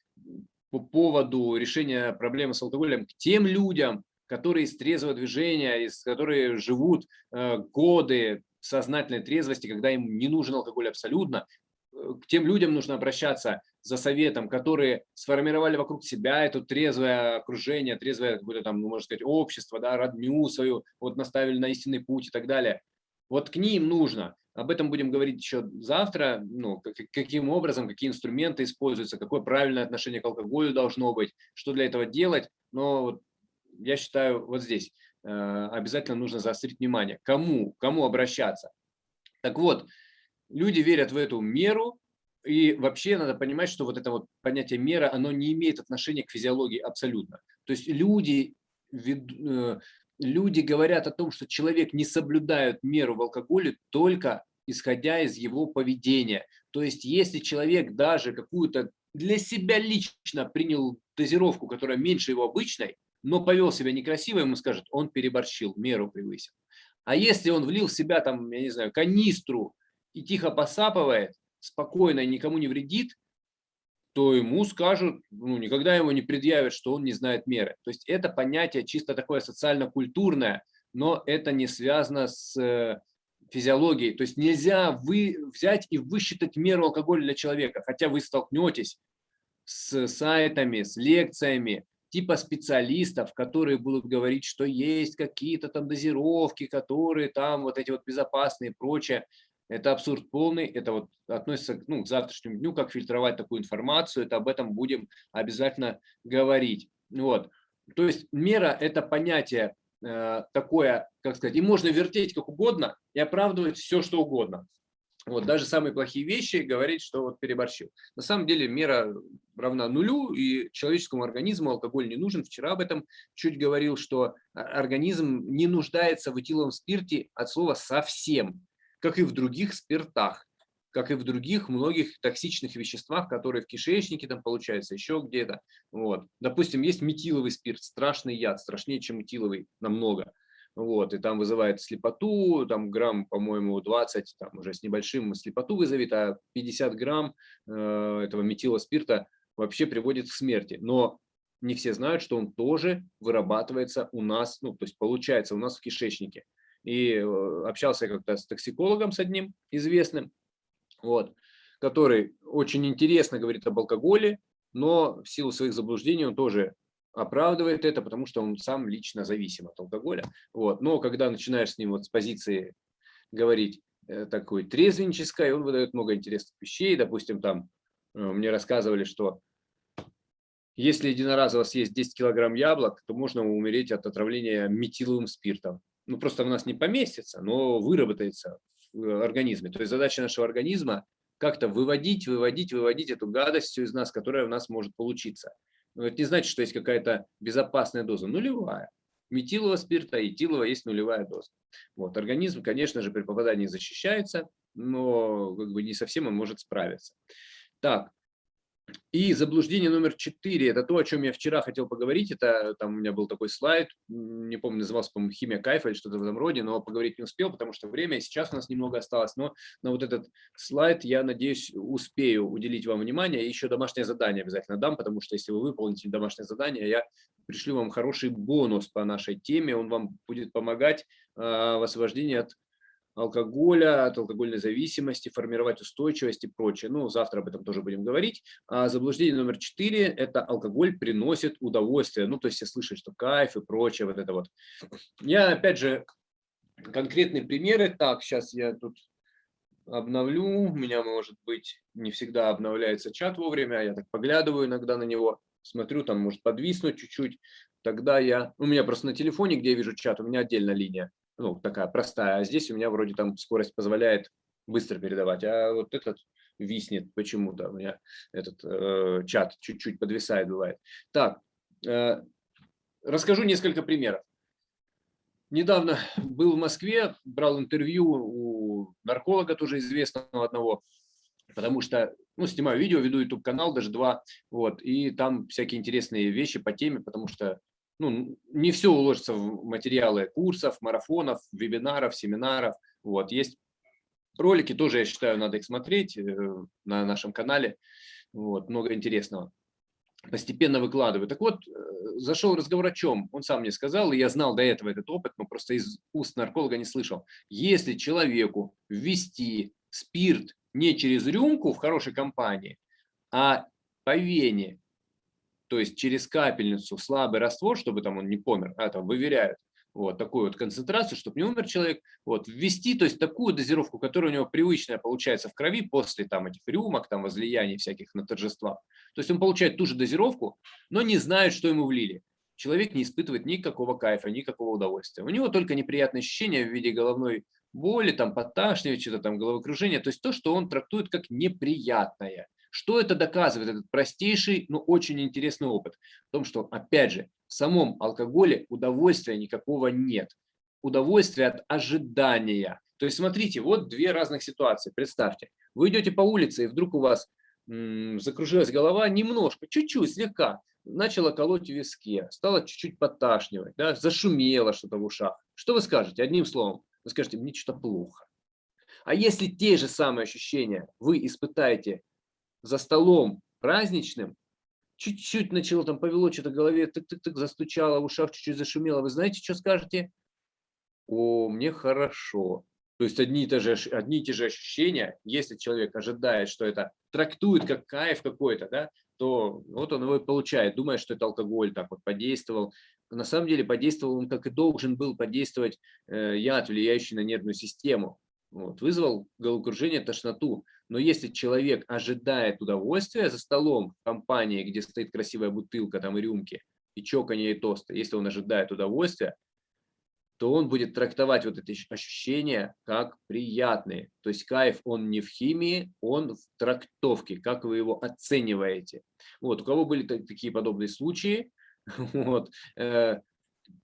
по поводу решения проблемы с алкоголем к тем людям, которые из трезвого движения, из, которые живут э, годы сознательной трезвости, когда им не нужен алкоголь абсолютно, э, к тем людям нужно обращаться за советом, которые сформировали вокруг себя это трезвое окружение, трезвое какое-то там, ну, можно сказать, общество, да, родню свою, вот наставили на истинный путь и так далее. Вот к ним нужно. Об этом будем говорить еще завтра, ну, как, каким образом, какие инструменты используются, какое правильное отношение к алкоголю должно быть, что для этого делать. Но вот я считаю, вот здесь э, обязательно нужно заострить внимание. Кому? Кому обращаться? Так вот, люди верят в эту меру, и вообще надо понимать, что вот это вот понятие мера, оно не имеет отношения к физиологии абсолютно. То есть люди, э, люди говорят о том, что человек не соблюдает меру в алкоголе только исходя из его поведения. То есть если человек даже какую-то для себя лично принял дозировку, которая меньше его обычной, но повел себя некрасиво, ему скажут, он переборщил, меру превысил. А если он влил в себя, там, я не знаю, канистру и тихо посапывает, спокойно и никому не вредит, то ему скажут, ну, никогда ему не предъявят, что он не знает меры. То есть это понятие чисто такое социально-культурное, но это не связано с э, физиологией. То есть нельзя вы взять и высчитать меру алкоголя для человека, хотя вы столкнетесь с сайтами, с лекциями, типа специалистов, которые будут говорить, что есть какие-то там дозировки, которые там вот эти вот безопасные и прочее. Это абсурд полный, это вот относится ну, к завтрашнему дню, как фильтровать такую информацию, это об этом будем обязательно говорить. Вот. То есть мера – это понятие э, такое, как сказать, и можно вертеть как угодно и оправдывать все, что угодно. Вот, даже самые плохие вещи говорить, что вот переборщил. На самом деле мера равна нулю, и человеческому организму алкоголь не нужен. Вчера об этом чуть говорил, что организм не нуждается в этиловом спирте от слова совсем, как и в других спиртах как и в других многих токсичных веществах, которые в кишечнике там получаются, еще где-то. Вот. Допустим, есть метиловый спирт, страшный яд, страшнее, чем метиловый намного вот, и там вызывает слепоту, там грамм, по-моему, 20, там уже с небольшим слепоту вызовет, а 50 грамм э, этого метилоспирта вообще приводит к смерти. Но не все знают, что он тоже вырабатывается у нас, ну, то есть получается у нас в кишечнике. И э, общался я как-то с токсикологом с одним известным, вот, который очень интересно говорит об алкоголе, но в силу своих заблуждений он тоже оправдывает это, потому что он сам лично зависим от алкоголя. Вот. Но когда начинаешь с ним вот с позиции говорить э, такой трезвенческой, он выдает много интересных вещей. Допустим, там э, мне рассказывали, что если единоразово съесть 10 килограмм яблок, то можно умереть от отравления метиловым спиртом. Ну, просто у нас не поместится, но выработается в э, организме. То есть задача нашего организма как-то выводить, выводить, выводить эту гадость из нас, которая у нас может получиться. Но это не значит, что есть какая-то безопасная доза. Нулевая. Метилового спирта и этилового есть нулевая доза. Вот. Организм, конечно же, при попадании защищается, но как бы не совсем он может справиться. Так, и заблуждение номер четыре – это то, о чем я вчера хотел поговорить. Это там у меня был такой слайд, не помню, назывался, по-моему, «Химия кайфа» или что-то в этом роде, но поговорить не успел, потому что время, и сейчас у нас немного осталось. Но на вот этот слайд, я надеюсь, успею уделить вам внимание. Еще домашнее задание обязательно дам, потому что если вы выполните домашнее задание, я пришлю вам хороший бонус по нашей теме. Он вам будет помогать э, в освобождении от алкоголя, от алкогольной зависимости, формировать устойчивость и прочее. Ну, завтра об этом тоже будем говорить. А заблуждение номер четыре – это алкоголь приносит удовольствие. Ну, то есть все слышат, что кайф и прочее, вот это вот. Я, опять же, конкретные примеры. Так, сейчас я тут обновлю. У меня, может быть, не всегда обновляется чат вовремя. Я так поглядываю иногда на него, смотрю, там может подвиснуть чуть-чуть. Тогда я... У меня просто на телефоне, где я вижу чат, у меня отдельная линия ну, такая простая, а здесь у меня вроде там скорость позволяет быстро передавать, а вот этот виснет почему-то, у меня этот э, чат чуть-чуть подвисает бывает. Так, э, расскажу несколько примеров. недавно был в Москве, брал интервью у нарколога тоже известного одного, потому что, ну, снимаю видео, веду YouTube-канал, даже два, вот, и там всякие интересные вещи по теме, потому что, ну, не все уложится в материалы курсов, марафонов, вебинаров, семинаров, вот, есть ролики, тоже, я считаю, надо их смотреть э, на нашем канале, вот, много интересного постепенно выкладываю. Так вот, э, зашел разговор о чем? Он сам мне сказал, и я знал до этого этот опыт, но просто из уст нарколога не слышал. Если человеку ввести спирт не через рюмку в хорошей компании, а по вене, то есть через капельницу слабый раствор, чтобы там он не помер, а там выверяют, вот такую вот концентрацию, чтобы не умер человек, вот ввести, то есть такую дозировку, которая у него привычная получается в крови после там этих рюмок, там возлияний всяких на торжествах. То есть он получает ту же дозировку, но не знает, что ему влили. Человек не испытывает никакого кайфа, никакого удовольствия. У него только неприятные ощущения в виде головной боли, там подташнивания, что-то там головокружения, то есть то, что он трактует как неприятное. Что это доказывает, этот простейший, но очень интересный опыт? В том, что, опять же, в самом алкоголе удовольствия никакого нет. Удовольствие от ожидания. То есть смотрите, вот две разных ситуации. Представьте, вы идете по улице, и вдруг у вас закружилась голова немножко, чуть-чуть, слегка. Начала колоть в виске, стало чуть-чуть подташнивать, да, зашумело что-то в ушах. Что вы скажете? Одним словом, вы скажете, мне что-то плохо. А если те же самые ощущения вы испытаете за столом праздничным, чуть-чуть начало там повело что-то в голове, тык-тык-тык, застучало, в ушах чуть-чуть зашумело, вы знаете, что скажете? О, мне хорошо. То есть одни и, те же, одни и те же ощущения, если человек ожидает, что это трактует как кайф какой-то, да, то вот он его и получает, думая, что это алкоголь так вот подействовал. На самом деле подействовал он, как и должен был подействовать э, яд, влияющий на нервную систему. Вот, вызвал головокружение, тошноту. Но если человек ожидает удовольствия за столом в компании, где стоит красивая бутылка там и рюмки, и чоканье и тосты, если он ожидает удовольствия, то он будет трактовать вот эти ощущения как приятные. То есть кайф, он не в химии, он в трактовке, как вы его оцениваете. Вот, у кого были такие подобные случаи, вот, э,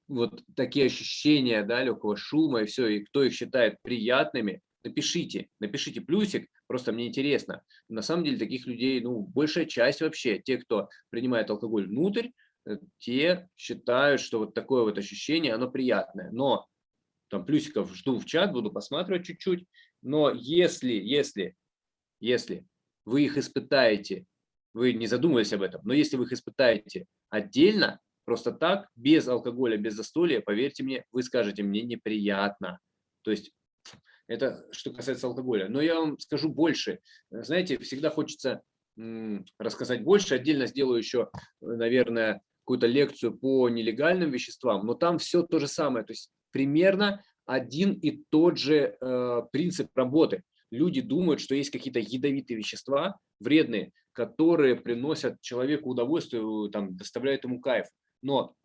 вот такие ощущения, да, легкого шума и все, и кто их считает приятными, напишите, напишите плюсик, просто мне интересно. На самом деле таких людей, ну, большая часть вообще, те, кто принимает алкоголь внутрь, Э, те считают, что вот такое вот ощущение, оно приятное. Но там плюсиков жду в чат, буду посматривать чуть-чуть. Но если, если, если вы их испытаете, вы не задумывались об этом, но если вы их испытаете отдельно, просто так, без алкоголя, без застолья, поверьте мне, вы скажете, мне неприятно. То есть это что касается алкоголя. Но я вам скажу больше. Знаете, всегда хочется рассказать больше. Отдельно сделаю еще, наверное, какую-то лекцию по нелегальным веществам, но там все то же самое, то есть примерно один и тот же э, принцип работы. Люди думают, что есть какие-то ядовитые вещества, вредные, которые приносят человеку удовольствие, там, доставляют ему кайф. Но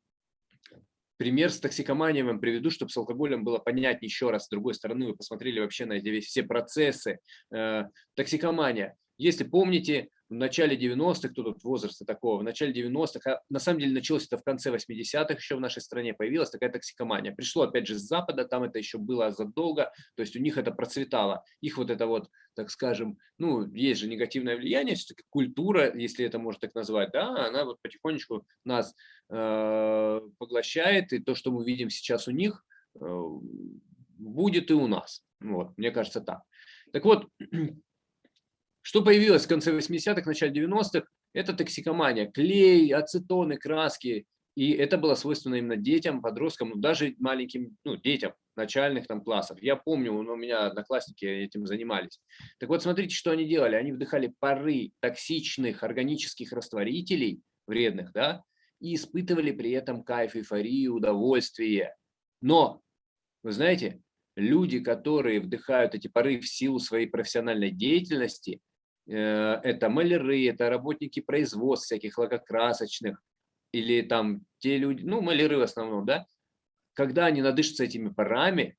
пример с токсикоманией вам приведу, чтобы с алкоголем было понятнее еще раз. С другой стороны, вы посмотрели вообще на эти все процессы. Э, токсикомания. Если помните, в начале 90-х, тут возраста такого, в начале 90-х, а на самом деле началось это в конце 80-х еще в нашей стране, появилась такая токсикомания. Пришло опять же с Запада, там это еще было задолго, то есть у них это процветало. Их вот это вот, так скажем, ну, есть же негативное влияние, все-таки культура, если это можно так назвать, да, она вот потихонечку нас э, поглощает, и то, что мы видим сейчас у них, э, будет и у нас. Вот, мне кажется так. Так вот, что появилось в конце 80-х, начале 90-х? Это токсикомания, клей, ацетоны, краски. И это было свойственно именно детям, подросткам, ну, даже маленьким ну, детям начальных там классов. Я помню, у меня одноклассники этим занимались. Так вот, смотрите, что они делали. Они вдыхали пары токсичных органических растворителей, вредных, да, и испытывали при этом кайф, эйфорию, удовольствие. Но, вы знаете, люди, которые вдыхают эти пары в силу своей профессиональной деятельности, это маляры, это работники производств всяких лакокрасочных, или там те люди, ну, маляры в основном, да, когда они надышатся этими парами,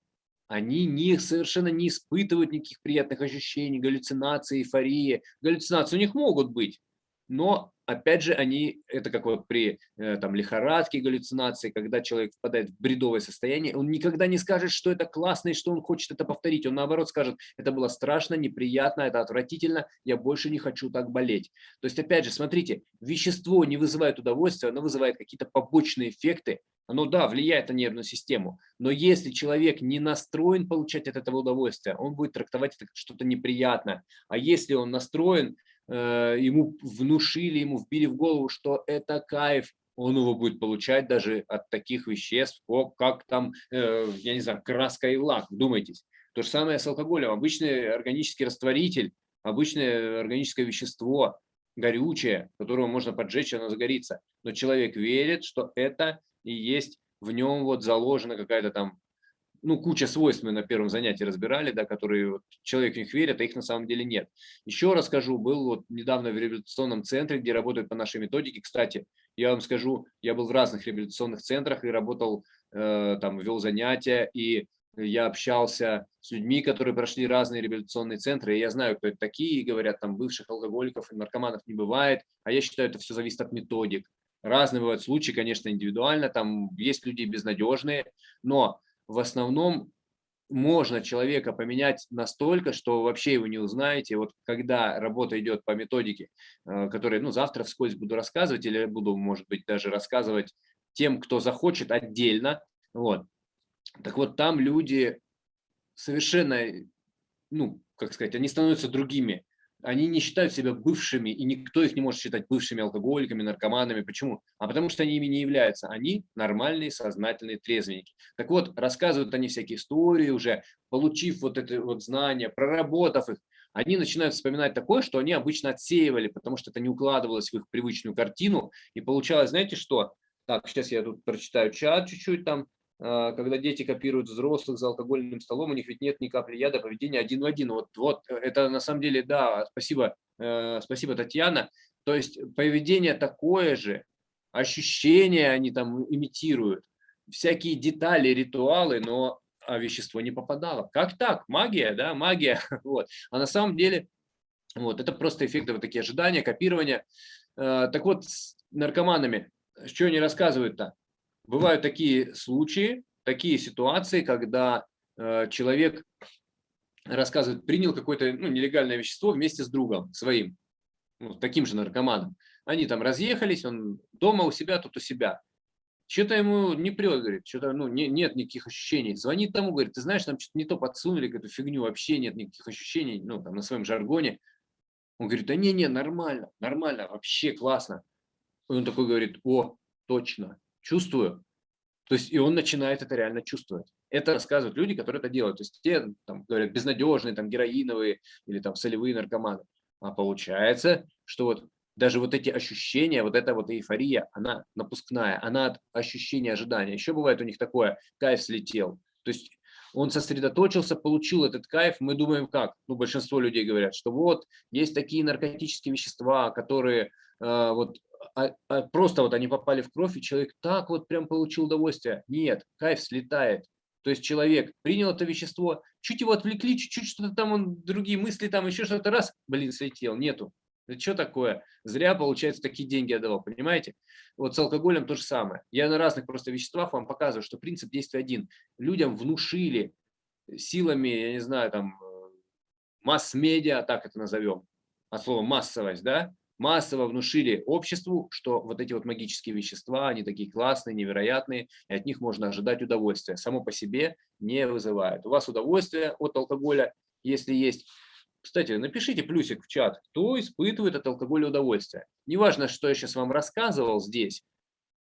они не, совершенно не испытывают никаких приятных ощущений, галлюцинации, эйфории. Галлюцинации у них могут быть, но опять же, они, это как вот при э, там, лихорадке, галлюцинации, когда человек впадает в бредовое состояние, он никогда не скажет, что это классно и что он хочет это повторить. Он наоборот скажет, это было страшно, неприятно, это отвратительно, я больше не хочу так болеть. То есть, опять же, смотрите, вещество не вызывает удовольствия, оно вызывает какие-то побочные эффекты, оно, да, влияет на нервную систему, но если человек не настроен получать от этого удовольствия, он будет трактовать это как что-то неприятное. А если он настроен ему внушили, ему вбили в голову, что это кайф, он его будет получать даже от таких веществ, как там, э, я не знаю, краска и лак, думайтесь. То же самое с алкоголем. Обычный органический растворитель, обычное органическое вещество, горючее, которого можно поджечь, оно загорится. Но человек верит, что это и есть в нем вот заложена какая-то там ну, куча свойств мы на первом занятии разбирали, да, которые вот, человек в них верит, а их на самом деле нет. Еще расскажу, был вот недавно в реабилитационном центре, где работают по нашей методике. Кстати, я вам скажу, я был в разных реабилитационных центрах и работал, э, там, вел занятия, и я общался с людьми, которые прошли разные реабилитационные центры, и я знаю, кто это такие, и говорят, там, бывших алкоголиков и наркоманов не бывает, а я считаю, это все зависит от методик. Разные бывают случаи, конечно, индивидуально, там есть люди безнадежные, но в основном можно человека поменять настолько, что вообще его не узнаете. Вот когда работа идет по методике, э, которой ну, завтра вскользь буду рассказывать, или буду, может быть, даже рассказывать тем, кто захочет отдельно. Вот. Так вот, там люди совершенно, ну, как сказать, они становятся другими они не считают себя бывшими, и никто их не может считать бывшими алкоголиками, наркоманами. Почему? А потому что они ими не являются. Они нормальные, сознательные трезвенники. Так вот, рассказывают они всякие истории уже, получив вот это вот знания, проработав их, они начинают вспоминать такое, что они обычно отсеивали, потому что это не укладывалось в их привычную картину. И получалось, знаете что? Так, сейчас я тут прочитаю чат чуть-чуть там. А, когда дети копируют взрослых за алкогольным столом, у них ведь нет ни капли яда, поведения один в один. Вот, вот э, это на самом деле, да, спасибо, э, спасибо, Татьяна. То есть поведение такое же, ощущения они там имитируют, всякие детали, ритуалы, но а вещество не попадало. Как так? Магия, да, магия. Вот. А на самом деле, вот, это просто эффекты, вот такие ожидания, копирования. Э, так вот, с наркоманами, что они рассказывают-то? Бывают такие случаи, такие ситуации, когда э, человек рассказывает, принял какое-то ну, нелегальное вещество вместе с другом своим, ну, таким же наркоманом. Они там разъехались, он дома у себя, тут у себя. Что-то ему не прет, говорит, что-то ну, не, нет никаких ощущений. Звонит тому, говорит, ты знаешь, нам что-то не то подсунули, какую-то фигню, вообще нет никаких ощущений, ну, там, на своем жаргоне. Он говорит, да не-не, нормально, нормально, вообще классно. И он такой говорит, о, точно, чувствую. То есть и он начинает это реально чувствовать. Это рассказывают люди, которые это делают. То есть те, там, говорят, безнадежные, там, героиновые или там солевые наркоманы. А получается, что вот даже вот эти ощущения, вот эта вот эйфория, она напускная, она от ощущения ожидания. Еще бывает у них такое, кайф слетел. То есть он сосредоточился, получил этот кайф. Мы думаем как? Ну, большинство людей говорят, что вот есть такие наркотические вещества, которые вот а, а просто вот они попали в кровь, и человек так вот прям получил удовольствие. Нет, кайф слетает. То есть человек принял это вещество, чуть его отвлекли, чуть-чуть что-то там, он, другие мысли, там еще что-то раз, блин, слетел, нету. Это что такое? Зря, получается, такие деньги отдавал, понимаете? Вот с алкоголем то же самое. Я на разных просто веществах вам показываю, что принцип действия один. Людям внушили силами, я не знаю, там, э, масс-медиа, так это назовем, от слова массовость, да, массово внушили обществу, что вот эти вот магические вещества, они такие классные, невероятные, и от них можно ожидать удовольствия. Само по себе не вызывает. У вас удовольствие от алкоголя, если есть. Кстати, напишите плюсик в чат, кто испытывает от алкоголя удовольствие. Неважно, что я сейчас вам рассказывал здесь,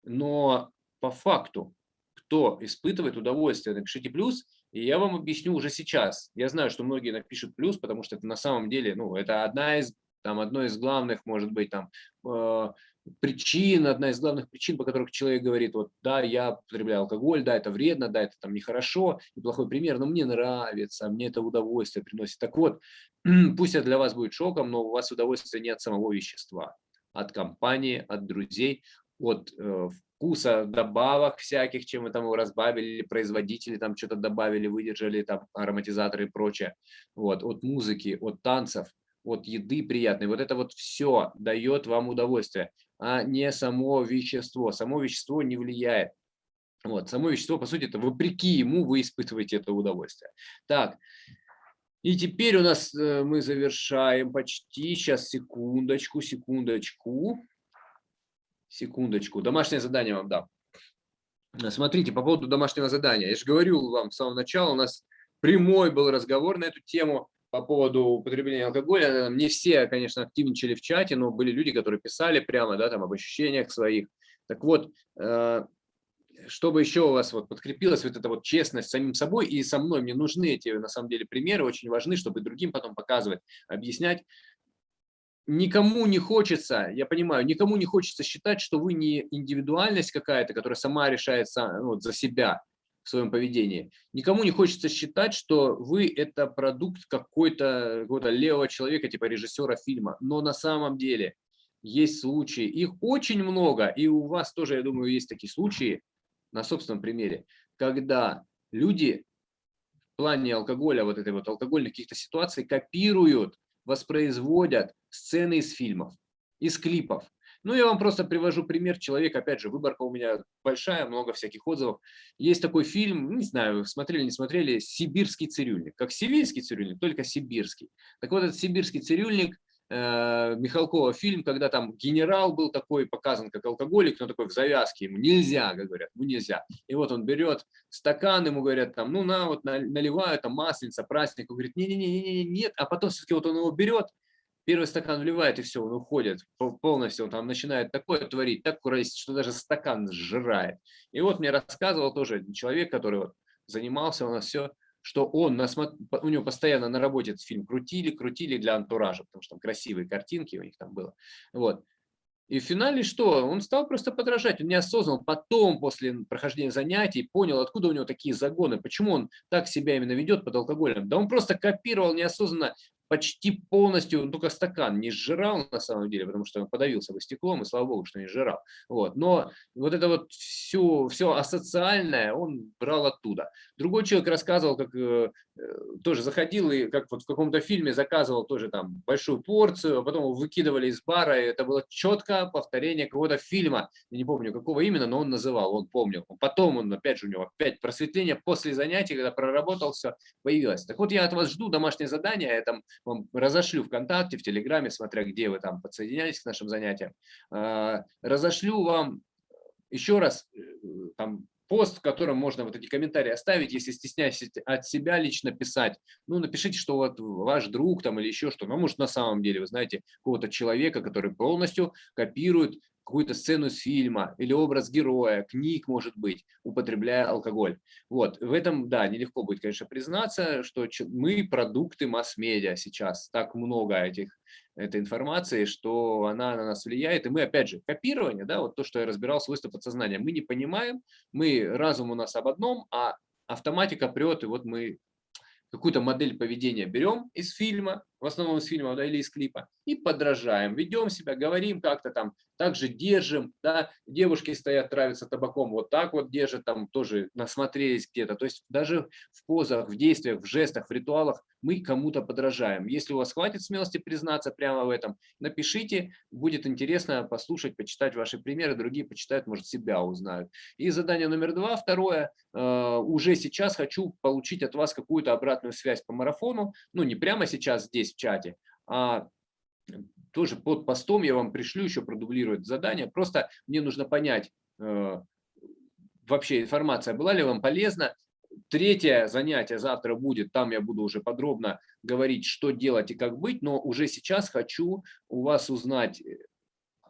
но по факту, кто испытывает удовольствие, напишите плюс, и я вам объясню уже сейчас. Я знаю, что многие напишут плюс, потому что это на самом деле, ну, это одна из там одной из главных, может быть, там, э, причин, одна из главных причин, по которых человек говорит, вот, да, я потребляю алкоголь, да, это вредно, да, это там нехорошо, неплохой пример, но мне нравится, мне это удовольствие приносит. Так вот, пусть это для вас будет шоком, но у вас удовольствие не от самого вещества, от компании, от друзей, от э, вкуса, добавок всяких, чем вы там его разбавили, или производители там что-то добавили, выдержали, там ароматизаторы и прочее, вот, от музыки, от танцев, вот еды приятной. Вот это вот все дает вам удовольствие, а не само вещество. Само вещество не влияет. Вот, само вещество, по сути, это вопреки ему вы испытываете это удовольствие. Так, и теперь у нас э, мы завершаем почти. Сейчас, секундочку, секундочку. Секундочку. Домашнее задание вам дам. Смотрите, по поводу домашнего задания. Я же говорю вам с самого начала, у нас прямой был разговор на эту тему по поводу употребления алкоголя. Не все, конечно, активничали в чате, но были люди, которые писали прямо да, там, об ощущениях своих. Так вот, э, чтобы еще у вас вот подкрепилась вот эта вот честность самим собой и со мной, мне нужны эти, на самом деле, примеры, очень важны, чтобы другим потом показывать, объяснять. Никому не хочется, я понимаю, никому не хочется считать, что вы не индивидуальность какая-то, которая сама решает ну, вот, за себя в своем поведении. Никому не хочется считать, что вы это продукт какой-то какой, -то, левого человека, типа режиссера фильма. Но на самом деле есть случаи, их очень много, и у вас тоже, я думаю, есть такие случаи, на собственном примере, когда люди в плане алкоголя, вот этой вот алкогольных каких-то ситуаций копируют, воспроизводят сцены из фильмов, из клипов. Ну, я вам просто привожу пример человека, опять же, выборка у меня большая, много всяких отзывов. Есть такой фильм, не знаю, смотрели, не смотрели, «Сибирский цирюльник». Как сибирский цирюльник, только сибирский. Так вот, этот сибирский цирюльник – Э, Михалкова фильм, когда там генерал был такой показан как алкоголик, но такой в завязке, ему нельзя, говорят, ему нельзя. И вот он берет стакан, ему говорят там, ну на, вот наливают, там масленица, праздник, он говорит, не-не-не, нет, а потом все-таки вот он его берет, первый стакан вливает, и все, он уходит полностью, он там начинает такое творить, так курить, что даже стакан сжирает. И вот мне рассказывал тоже человек, который вот занимался у нас все, что он, у него постоянно на работе этот фильм крутили, крутили для антуража, потому что там красивые картинки у них там было. Вот. И в финале что? Он стал просто подражать, он неосознанно потом, после прохождения занятий, понял, откуда у него такие загоны, почему он так себя именно ведет под алкоголем. Да он просто копировал неосознанно почти полностью, он только стакан не сжирал на самом деле, потому что он подавился бы стеклом, и слава богу, что не сжирал. Вот. Но вот это вот все, все асоциальное он брал оттуда. Другой человек рассказывал, как э, тоже заходил и как вот в каком-то фильме заказывал тоже там большую порцию, а потом его выкидывали из бара, и это было четко повторение какого-то фильма, я не помню какого именно, но он называл, он помнил. Потом он, опять же, у него опять просветление после занятий, когда проработал все, появилось. Так вот я от вас жду домашнее задание, я там вам разошлю ВКонтакте, в Телеграме, смотря где вы там подсоединялись к нашим занятиям, а, разошлю вам еще раз э, там пост, в котором можно вот эти комментарии оставить, если стесняетесь от себя лично писать, ну, напишите, что вот ваш друг там или еще что, ну, может, на самом деле, вы знаете, какого-то человека, который полностью копирует какую-то сцену из фильма или образ героя, книг, может быть, употребляя алкоголь. Вот, в этом, да, нелегко будет, конечно, признаться, что мы продукты масс-медиа сейчас, так много этих, этой информации, что она на нас влияет, и мы, опять же, копирование, да, вот то, что я разбирал свойства подсознания, мы не понимаем, мы, разум у нас об одном, а автоматика прет, и вот мы какую-то модель поведения берем из фильма, в основном из фильма да, или из клипа, и подражаем, ведем себя, говорим как-то там, также держим, да, девушки стоят, травятся табаком, вот так вот держат, там тоже насмотрелись где-то, то есть даже в позах, в действиях, в жестах, в ритуалах мы кому-то подражаем. Если у вас хватит смелости признаться прямо в этом, напишите, будет интересно послушать, почитать ваши примеры, другие почитают, может себя узнают. И задание номер два, второе, э, уже сейчас хочу получить от вас какую-то обратную связь по марафону, ну не прямо сейчас здесь в чате, а тоже под постом я вам пришлю еще продублировать задание. Просто мне нужно понять, э, вообще информация была ли вам полезна. Третье занятие завтра будет, там я буду уже подробно говорить, что делать и как быть, но уже сейчас хочу у вас узнать,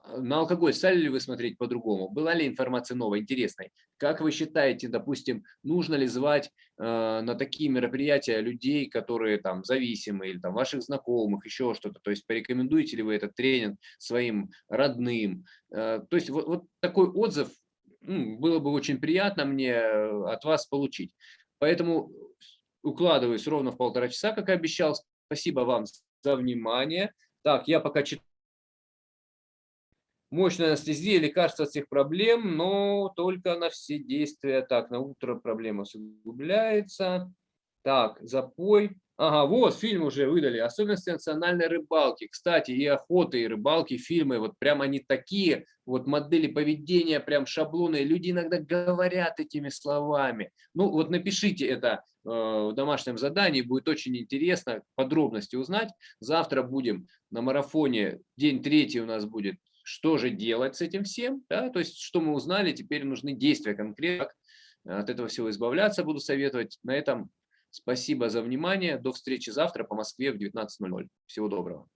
на алкоголь стали ли вы смотреть по-другому? Была ли информация новая, интересной? Как вы считаете, допустим, нужно ли звать э, на такие мероприятия людей, которые там зависимы, или там ваших знакомых, еще что-то? То есть порекомендуете ли вы этот тренинг своим родным? Э, то есть вот, вот такой отзыв ну, было бы очень приятно мне э, от вас получить. Поэтому укладываюсь ровно в полтора часа, как и обещал. Спасибо вам за внимание. Так, я пока читаю мощная анестезия, лекарство от всех проблем, но только на все действия. Так, на утро проблема усугубляется. Так, запой. Ага, вот фильм уже выдали. Особенности национальной рыбалки. Кстати, и охоты, и рыбалки, фильмы, вот прям они такие, вот модели поведения, прям шаблоны. Люди иногда говорят этими словами. Ну вот напишите это э, в домашнем задании, будет очень интересно подробности узнать. Завтра будем на марафоне, день третий у нас будет, что же делать с этим всем. Да? То есть, что мы узнали, теперь нужны действия конкретно. От этого всего избавляться буду советовать. На этом Спасибо за внимание. До встречи завтра по Москве в 19.00. Всего доброго.